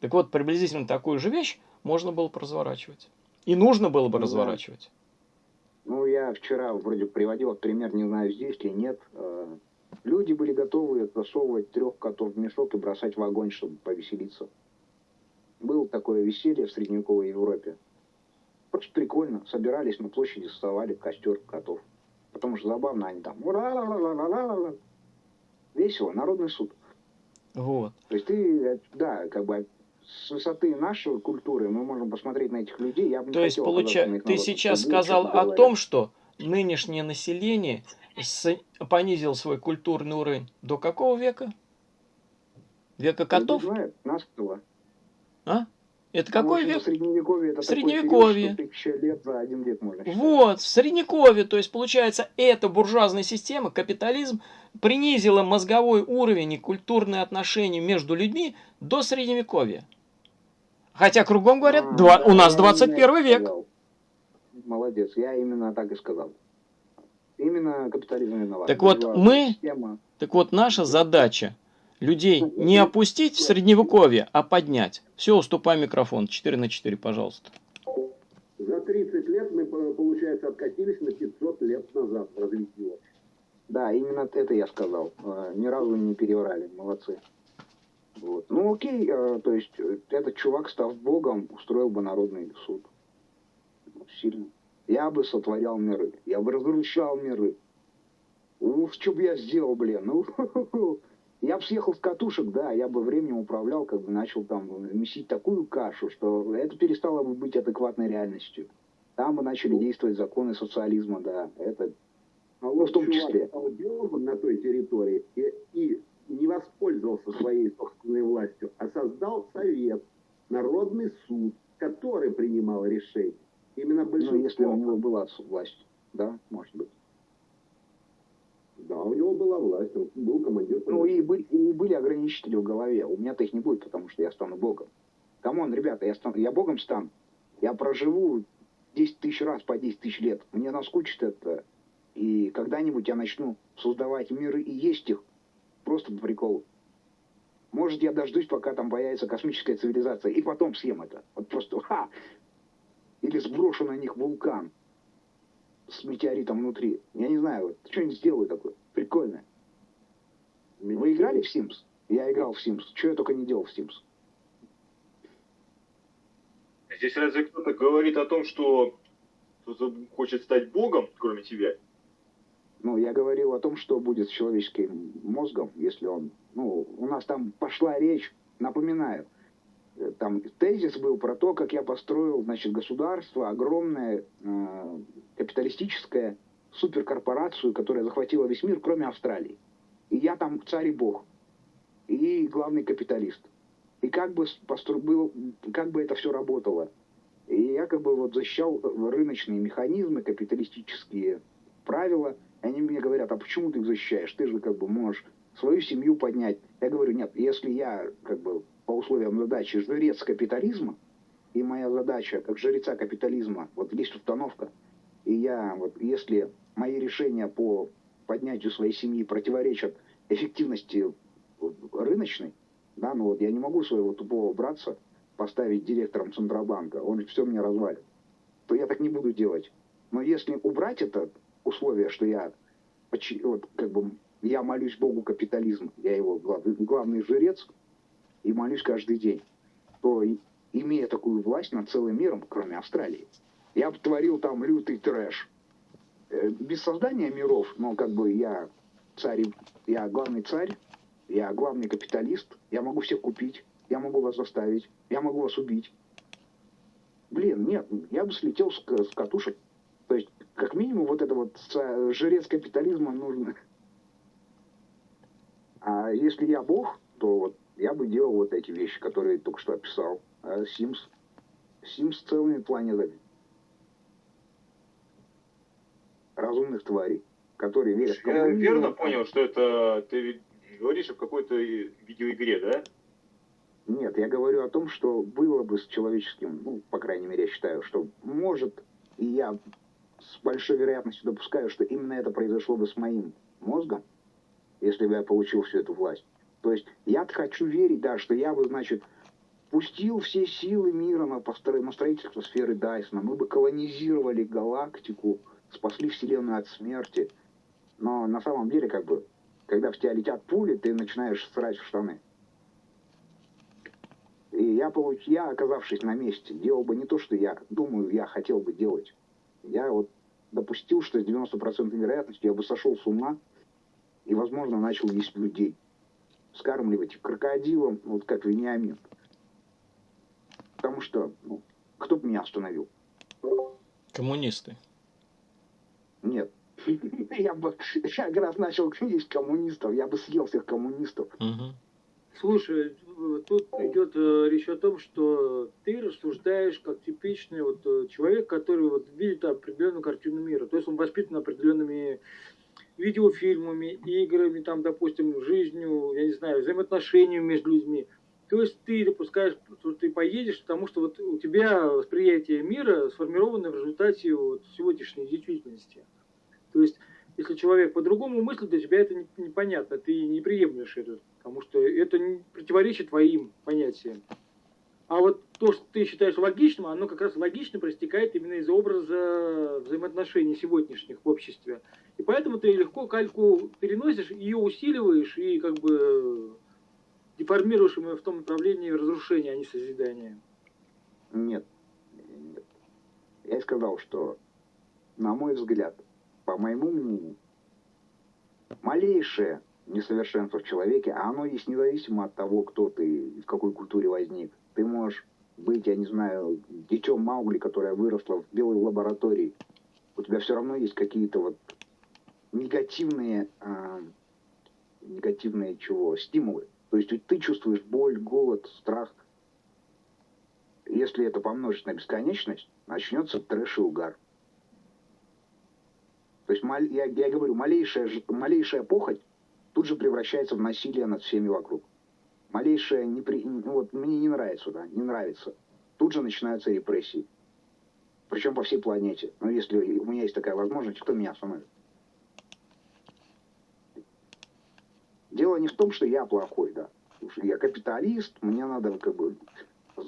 Так вот, приблизительно такую же вещь можно было бы разворачивать. И нужно было бы Ну да. разворачивать. Ну, я вчера вроде приводил пример, не знаю, здесь ли нет. Э, Люди были готовы засовывать трех котов в мешок и бросать в огонь, чтобы повеселиться. Было такое веселье в средневековой Европе. Просто прикольно. Собирались на площади, создавали костер котов. Потому что забавно они там. «Ура-ла-ла-ла-ла-ла-ла». Весело, народный суд. Вот. То есть ты, э, да, как бы с высоты нашей культуры мы можем посмотреть на этих людей. Я бы То есть, получается, ты сейчас сказал о говоря. том, что нынешнее население с- понизил свой культурный уровень до какого века? Века котов? Не знаю, 15 А? Это какой Ну, в общем, век? Средневековье это Средневековье. период, что лет за один век можно считать. Вот, в средневековье, то есть получается, эта буржуазная система, капитализм, принизила мозговой уровень и культурные отношения между людьми до средневековья. Хотя кругом говорят, А, два- да, у нас я 21 именно век. сказал. Молодец, я именно так и сказал. Именно капитализм виноват. Так вот, мы- система. Так вот, наша задача людей не опустить в средневековье, а поднять. Все, уступай микрофон. 4 на 4, пожалуйста. За 30 лет мы, по- получается, откатились на 500 лет назад в развитии общества. Да, именно это я сказал. Э, Ни разу не переврали, молодцы. Вот. Ну окей, э, то есть э, этот чувак, став богом, устроил бы народный суд. Ну, Сильно. Я бы сотворял миры, я бы разрушал миры. Ух, что бы я сделал, блин. Ну, *laughs* я бы съехал с катушек, да, я бы временем управлял, как бы начал там месить такую кашу, что это перестало бы быть адекватной реальностью. Там бы начали действовать законы социализма, да, это А вот в том чувак числе. стал на той территории и, и не воспользовался своей собственной властью, а создал совет, народный суд, который принимал решения. Именно Ну, большинство. если у него была власть, да, может быть. Да, у него была власть, он был командир. Ну, и были, и были ограничители в голове. У меня-то их не будет, потому что я стану богом. Come on, ребята, я, стану, я богом стану. Я проживу 10 тысяч раз по 10 тысяч лет. Мне наскучит это. И когда-нибудь я начну создавать миры и есть их просто по приколу. Может, я дождусь, пока там появится космическая цивилизация, и потом съем это. Вот просто ха! Или сброшу на них вулкан с метеоритом внутри. Я не знаю, вот что-нибудь сделаю такое. Прикольное. Вы играли в Sims? Я играл в Sims. Что я только не делал в Sims. Здесь разве кто-то говорит о том, что кто-то хочет стать богом, кроме тебя? Ну, я говорил о том, что будет с человеческим мозгом, если он... Ну, у нас там пошла речь, напоминаю, там тезис был про то, как я построил, значит, государство, огромное, э, капиталистическое, суперкорпорацию, которая захватила весь мир, кроме Австралии. И я там царь и бог. И главный капиталист. И как бы, постро... был, как бы это все работало. И я как бы вот защищал рыночные механизмы, капиталистические правила. И они мне говорят, а почему ты их защищаешь? Ты же как бы можешь свою семью поднять. Я говорю, нет, если я как бы по условиям задачи жрец капитализма, и моя задача как жреца капитализма, вот есть установка, и я вот если мои решения по поднятию своей семьи противоречат эффективности рыночной, да, ну вот я не могу своего тупого братца поставить директором Центробанка, он все мне развалит, то я так не буду делать. Но если убрать это условие, что я вот, как бы я молюсь Богу капитализма, я его главный, главный жрец и молюсь каждый день, то имея такую власть над целым миром, кроме Австралии, я бы творил там лютый трэш. Э, Без создания миров, но как бы я царь, я главный царь, я главный капиталист, я могу всех купить, я могу вас заставить, я могу вас убить. Блин, нет, я бы слетел с, с катушек. То есть, как минимум, вот это вот жрец капитализма нужно. А если я бог, то вот я бы делал вот эти вещи, которые только что описал. А Sims, Sims целыми планетами. Разумных тварей, которые верят в Я верно понял, что это ты говоришь о какой-то видеоигре, да? Нет, я говорю о том, что было бы с человеческим, ну, по крайней мере, я считаю, что может, и я с большой вероятностью допускаю, что именно это произошло бы с моим мозгом, если бы я получил всю эту власть. То есть я хочу верить, да, что я бы, значит, пустил все силы мира на, на строительство сферы Дайсона, мы бы колонизировали галактику, спасли Вселенную от смерти. Но на самом деле, как бы, когда в тебя летят пули, ты начинаешь срать в штаны. И я, получ... я, оказавшись на месте, делал бы не то, что я думаю, я хотел бы делать. Я вот допустил, что с 90% вероятностью я бы сошел с ума и, возможно, начал есть людей. Скармливать их крокодилом, вот как Вениамин. Потому что, ну, кто бы меня остановил? Коммунисты. Нет. *laughs* Я бы я как раз начал есть коммунистов, я бы съел всех коммунистов. Мгм. Слушай, тут идет э, речь о том, что ты рассуждаешь как типичный вот э, человек, который вот видит определенную картину мира. То есть он воспитан определенными видеофильмами, играми, там, допустим, жизнью, я не знаю, взаимоотношениями между людьми. То есть ты допускаешь, что ты поедешь, потому что вот у тебя восприятие мира сформировано в результате вот сегодняшней действительности. То есть, если человек по-другому мыслит, для тебя это непонятно, ты не приемлешь это, потому что это противоречит твоим понятиям. А вот то, что ты считаешь логичным, оно как раз логично проистекает именно из образа взаимоотношений сегодняшних в обществе. И поэтому ты легко кальку переносишь, ее усиливаешь и как бы деформируешь его в том направлении разрушения, а не созидания. Нет. Нет. Я сказал, что, на мой взгляд, по моему мнению, малейшее несовершенство в человеке, а оно есть независимо от того, кто ты, в какой культуре возник. Ты можешь быть, я не знаю, детем Маугли, которая выросла в белой лаборатории. У тебя все равно есть какие-то вот негативные, э, негативные чего, стимулы. То есть ты чувствуешь боль, голод, страх. Если это помножить на бесконечность, начнется трэш и угар. То есть я, я говорю, малейшая, малейшая похоть тут же превращается в насилие над всеми вокруг. Малейшая непри... Ну вот мне не нравится, да, не нравится. Тут же начинаются репрессии. Причем по всей планете. Но если у меня есть такая возможность, кто меня остановит? Дело не в том, что я плохой, да. Я капиталист, мне надо как бы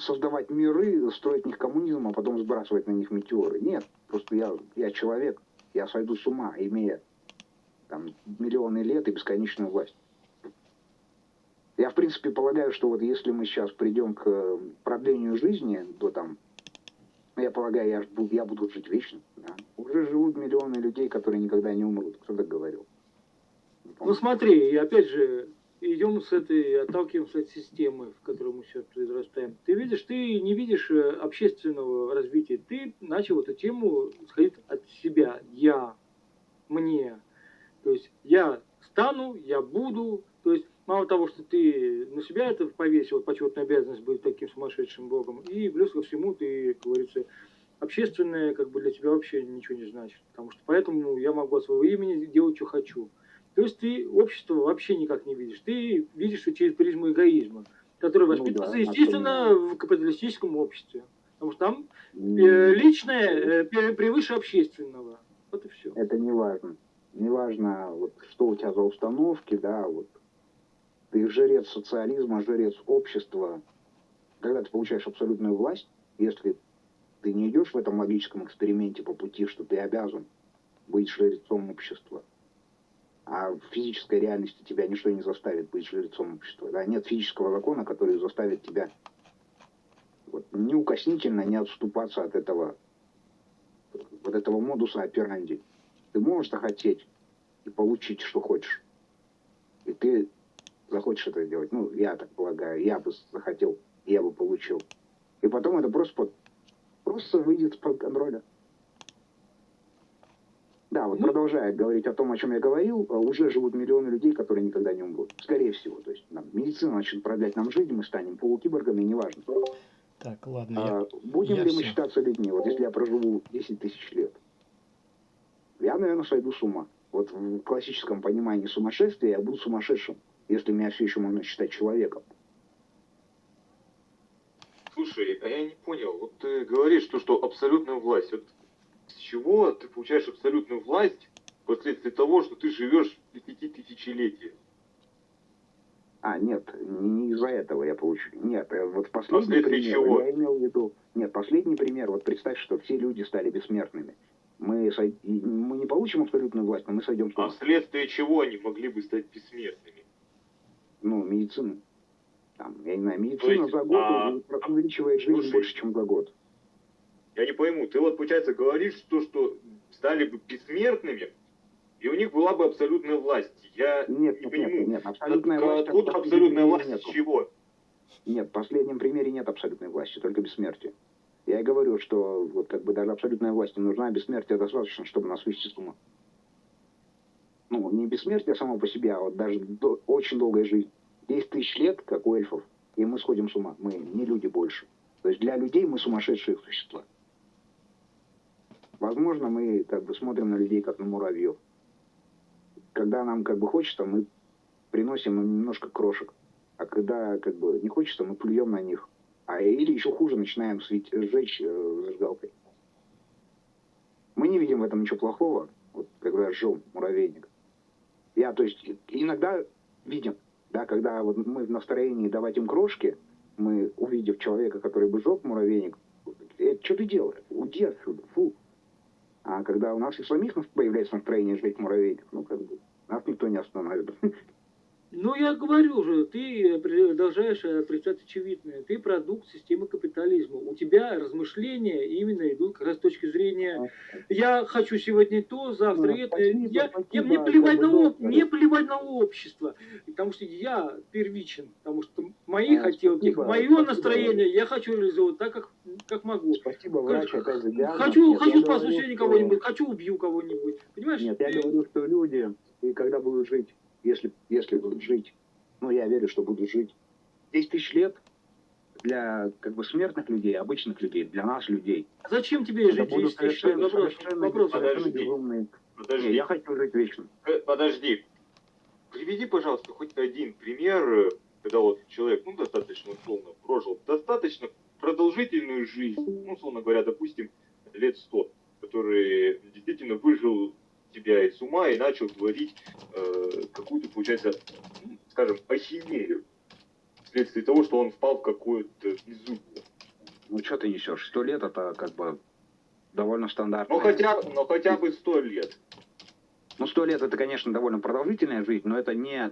создавать миры, строить в них коммунизм, а потом сбрасывать на них метеоры. Нет, просто я, я человек, я сойду с ума, имея там, миллионы лет и бесконечную власть. Я, в принципе, полагаю, что вот если мы сейчас придем к продлению жизни до там, ну, я полагаю, я, я буду жить вечно. Да? Уже живут миллионы людей, которые никогда не умрут. Кто так говорил? Ну смотри, и опять же, идем с этой, отталкиваемся от системы, в которой мы сейчас произрастаем. Ты видишь, ты не видишь э, общественного развития. Ты начал эту тему сходить от себя. Я, мне. То есть я стану, я буду. То есть мало того, что ты на себя это повесил, почетная обязанность быть таким сумасшедшим богом, и плюс ко всему ты, как говорится, общественное как бы для тебя вообще ничего не значит. Потому что поэтому я могу от своего имени делать, что хочу. То есть ты общество вообще никак не видишь. Ты видишь все через призму эгоизма, который воспитывается, ну, да, естественно, в капиталистическом обществе. Потому что там э, личное э, превыше общественного. Вот и все. Это не важно. Не важно, вот, что у тебя за установки, да, вот. Ты жрец социализма, жрец общества. Когда ты получаешь абсолютную власть, если ты не идешь в этом логическом эксперименте по пути, что ты обязан быть жрецом общества, а в физической реальности тебя ничто не заставит быть жрецом общества. Да? Нет физического закона, который заставит тебя вот, неукоснительно не отступаться от этого, вот этого модуса операнди. Ты можешь захотеть и получить, что хочешь. И ты захочешь это сделать. Ну, я так полагаю, я бы захотел, я бы получил. И потом это просто, просто выйдет из-под контроля. Да, вот ну, продолжая говорить о том, о чем я говорил, э, уже живут миллионы людей, которые никогда не умрут. Скорее всего. То есть нам, медицина начнет продлять нам жизнь, мы станем полукиборгами, неважно. Так, ладно. А, я, будем я ли все. мы считаться людьми? Вот если я проживу 10 тысяч лет, я, наверное, сойду с ума. Вот в классическом понимании сумасшествия я буду сумасшедшим, если меня все еще можно считать человеком. Слушай, а я не понял. Вот ты говоришь, что, что абсолютная власть. Вот с чего ты получаешь абсолютную власть вследствие того, что ты живешь тысячелетия? А, нет, не из-за этого я получу. Нет, э, вот последний пример, чего? я имел в виду... Нет, последний пример, вот представь, что все люди стали бессмертными. Мы, сой... мы не получим абсолютную власть, но мы сойдем с А вследствие чего они могли бы стать бессмертными? Ну, медицина. Там, я не знаю, медицина есть, за год а... увеличивает жизнь Слушай, больше, чем за год. Я не пойму, ты вот, получается, говоришь, что, что стали бы бессмертными, и у них была бы абсолютная власть. Я нет, не нет, пойму, нет, нет, абсолютная от, власть, откуда абсолютная власть нету. чего? Нет, в последнем примере нет абсолютной власти, только бессмертие. Я и говорю, что вот как бы даже абсолютная власть не нужна, а бессмертие достаточно, чтобы нас с ума. Ну, не бессмертие само по себе, а вот даже до, очень долгая жизнь 10 тысяч лет, как у эльфов, и мы сходим с ума. Мы не люди больше. То есть для людей мы сумасшедшие существа. Возможно, мы как бы смотрим на людей как на муравьев. Когда нам как бы хочется, мы приносим им немножко крошек. А когда как бы не хочется, мы плюем на них. А или еще хуже, начинаем светь, сжечь э, зажигалкой. Мы не видим в этом ничего плохого, вот, когда жжем муравейник. Я, то есть, иногда видим, да, когда вот мы в настроении давать им крошки, мы, увидев человека, который бы сжег муравейник, э, что ты делаешь? Уйди отсюда, фу. А когда у нас и самих появляется настроение жить муравейник, ну, как бы, нас никто не остановит. *laughs* Ну, я говорю же, ты продолжаешь отрицать очевидное. Ты продукт системы капитализма. У тебя размышления именно идут как раз с точки зрения «я хочу сегодня то, завтра Ну, это». спасибо, я, спасибо, я, мне, плевать на, как об- мне плевать на общество, потому что я первичен, потому что мои А, хотелки, спасибо, мое спасибо. настроение я хочу реализовать так, как, как могу. Спасибо, врач, опять за диагноз. Хочу, Нет, хочу я сегодня что- кого-нибудь, хочу убью кого-нибудь. Понимаешь? Нет, я Ты- говорю, что люди, и когда будут жить, если, если будут жить, ну, я верю, что будут жить 10 тысяч лет для как бы смертных людей, обычных людей, для нас людей. Зачем тебе Это жить будут 10 тысяч лет? совершенно, Вопрос, совершенно, вопрос. Подожди. безумные. Подожди. Не, я хочу жить вечно. Э, Подожди. Приведи, пожалуйста, хоть один пример, э, когда вот человек, ну, достаточно условно прожил достаточно продолжительную жизнь, ну, условно говоря, допустим, лет 100, который действительно выжил тебя из ума и начал творить э, какую-то, получается, ну, скажем, ахинею. Вследствие того, что он впал в какое-то безумие. Ну, что ты несешь? Сто лет это как бы довольно стандартно. Ну, хотя, но хотя бы сто лет. Ну, сто лет это, конечно, довольно продолжительная жизнь, но это не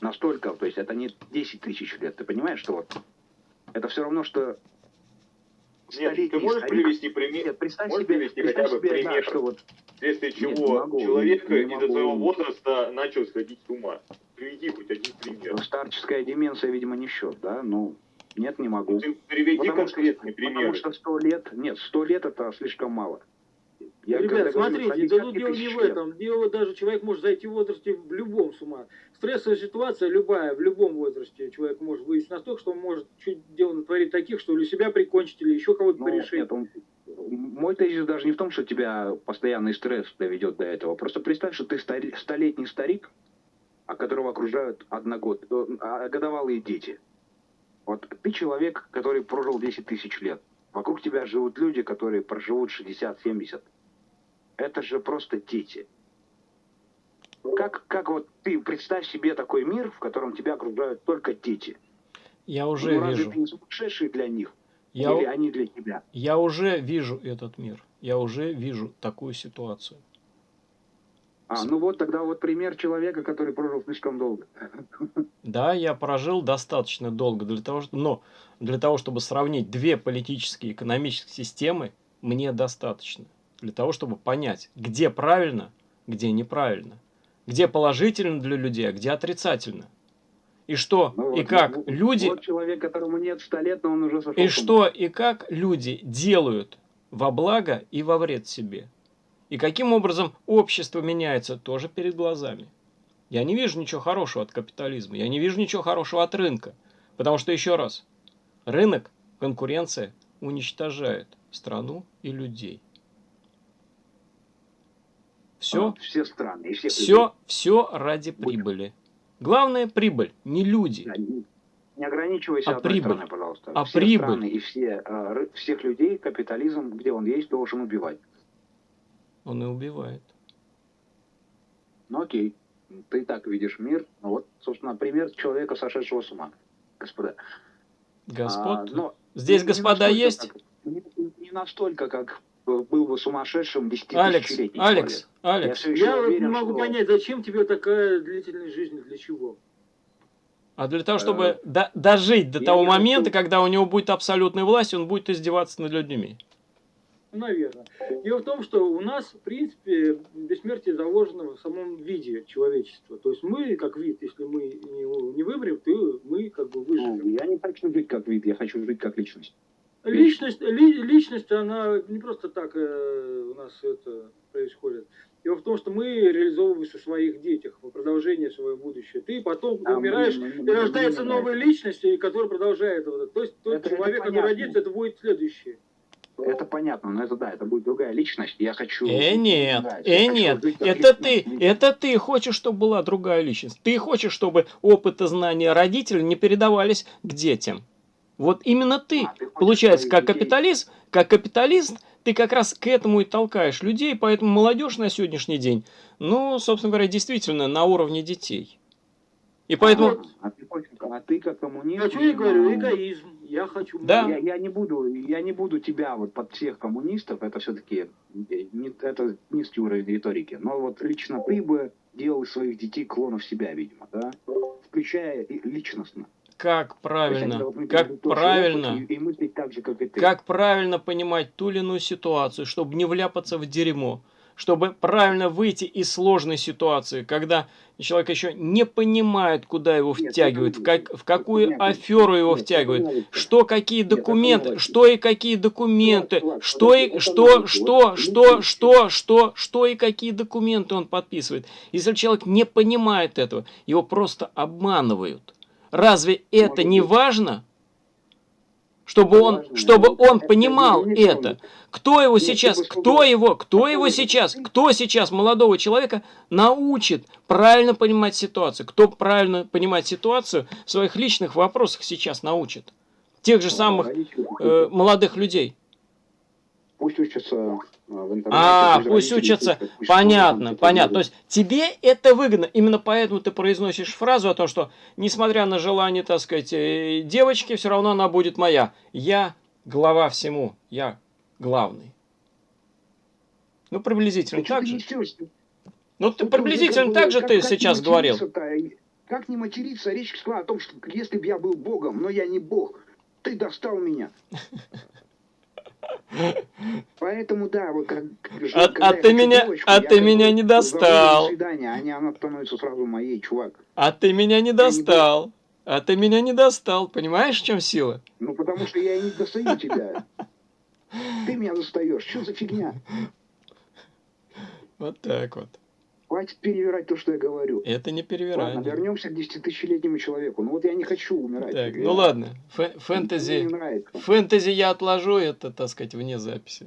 настолько, то есть это не 10 тысяч лет. Ты понимаешь, что вот это все равно, что Нет, ты можешь привести пример, Нет, представь можешь себе, привести представь хотя бы себе, да, пример? что вот вследствие Нет, чего не могу, человек не- не из-за своего возраста начал сходить с ума. Приведи хоть один пример. ну, старческая деменция, видимо, не счет, да? Ну, нет, не могу. Ты приведи Потому что, конкретный потому пример. что сто лет, нет, сто лет это слишком мало. Я Ребят, смотрите, да тут десятки дело не в этом. Дело даже человек может зайти в возрасте в любом с ума. Стрессовая ситуация любая, в любом возрасте человек может выйти настолько, что он может чуть дело натворить таких, что или себя прикончить, или еще кого-то Ну, порешить. нет, он- мой тезис даже не в том, что тебя постоянный стресс доведет до этого. Просто представь, что ты стари- столетний старик, а которого окружают одногод, э, а, годовалые дети. Вот ты человек, который прожил 10 тысяч лет. Вокруг тебя живут люди, которые проживут 60-70. Это же просто дети. Как, как вот ты представь себе такой мир, в котором тебя окружают только дети. Я уже ну, разве вижу. ты не сумасшедший для них? Я, Или у- они для тебя? я уже вижу этот мир. Я уже вижу такую ситуацию. А, ну вот тогда вот пример человека, который прожил слишком долго. Да, я прожил достаточно долго для того, что- но для того, чтобы сравнить две политические и экономические системы, мне достаточно. Для того, чтобы понять, где правильно, где неправильно. Где положительно для людей, а где отрицательно. И что, Ну и вот, как вот- люди, Вот человек, которому нет 100 лет, но он уже сошел. и что, и как люди делают во благо и во вред себе. И каким образом общество меняется тоже перед глазами. Я не вижу ничего хорошего от капитализма, я не вижу ничего хорошего от рынка. Потому что, еще раз, рынок, конкуренция уничтожает страну и людей. Все, все страны и всех все, все ради прибыли. Главное прибыль, не люди. Не- Не ограничивайся А одной прибыль? страной, пожалуйста. А все прибыль? страны и все, э, всех людей капитализм, где он есть, должен убивать. Он и убивает. Ну окей, ты так видишь мир. Ну вот, собственно, пример человека, сошедшего с ума, господа. Господ, А, но здесь не господа настолько, есть? как- не, не настолько, как был бы сумасшедшим Алекс, десятитысячелетний Алекс, человек. Алекс, Я Я вот не уверен, могу что... понять, зачем тебе такая длительность жизни, для чего? А для того, чтобы Э, до- дожить до я того момента, хочу- когда у него будет абсолютная власть, он будет издеваться над людьми. Ну, наверное. Дело в том, что у нас, в принципе, бессмертие заложено в самом виде человечества. То есть мы, как вид, если мы не, не вымрем, то мы как бы Ну, выживем. я не хочу жить как вид, я хочу жить как личность. Личность, ли- личность, она не просто так э, у нас это происходит. Дело в том, что мы реализовываемся в своих детях, в продолжение своего будущего. Ты потом А мы- умираешь, мы- и мы- рождается мы- новая личность, и которая продолжает вот это. То есть тот Это- это человек, который понятно. родится, это будет следующий. Это понятно, но это да, это будет другая личность. Я хочу... Э, нет, да, э, хочу нет, жить это ты, личность. это ты хочешь, чтобы была другая личность. Ты хочешь, чтобы опыт и знания родителей не передавались к детям. Вот именно ты, А, ты получается, как капиталист, как капиталист, ты как раз к этому и толкаешь людей, поэтому молодежь на сегодняшний день, ну, собственно говоря, действительно на уровне детей. И поэтому, А ты, хочешь- а ты как коммунист... А что я говорю? ну, Эгоизм. Я хочу... Да. Я, я не буду, я не буду тебя вот под всех коммунистов, это все-таки не, это низкий уровень риторики. Но вот лично ты бы делал своих детей клонов себя, видимо, да? Включая личностно. Как правильно, как правильно, как правильно понимать ту или иную ситуацию, чтобы не вляпаться в дерьмо, чтобы правильно выйти из сложной ситуации, когда человек еще не понимает, куда его втягивают, в, как, в какую аферу его втягивают, что какие документы, что и какие документы, что и что, что, что, что, что, что и какие документы он подписывает. Если человек не понимает этого, его просто обманывают. Разве это не важно? Чтобы он, чтобы он понимал это. Кто его сейчас, кто его, кто его сейчас, кто сейчас молодого человека научит правильно понимать ситуацию? Кто правильно понимать ситуацию в своих личных вопросах сейчас научит? Тех же самых Родители, э, молодых людей. Пусть учатся в интернете. А, пусть учатся. пусть- пусть Понятно, школы, понятно. То есть тебе это выгодно. Именно поэтому ты произносишь фразу о том, что несмотря на желание, так сказать, э, девочки, все равно она будет моя. Я глава всему. Я главный. Ну, приблизительно так же. Ну, ты Ну, приблизительно так же ты сейчас говорил. материться-то? Как не материться? Речь шла о том, что если бы я был Богом, но я не Бог, ты достал меня. Поэтому да, вот как, А- а ты меня- девочку, а ты меня не «Заводи достал». А она становится сразу моей, чувак. А ты меня не не достал. А ты меня не достал. Понимаешь, в чем сила? Ну потому что я и не достаю тебя. Ты меня достаешь. Что за фигня? Вот так вот. Хватит перевирать то, что я говорю. Это не Ладно, перевирание. вернемся к десятитысячелетнему человеку. Ну вот я не хочу умирать. Так, Я- ну ладно. Фэ- Фэнтези. не нравится. Фэнтези я отложу, это, так сказать, вне записи.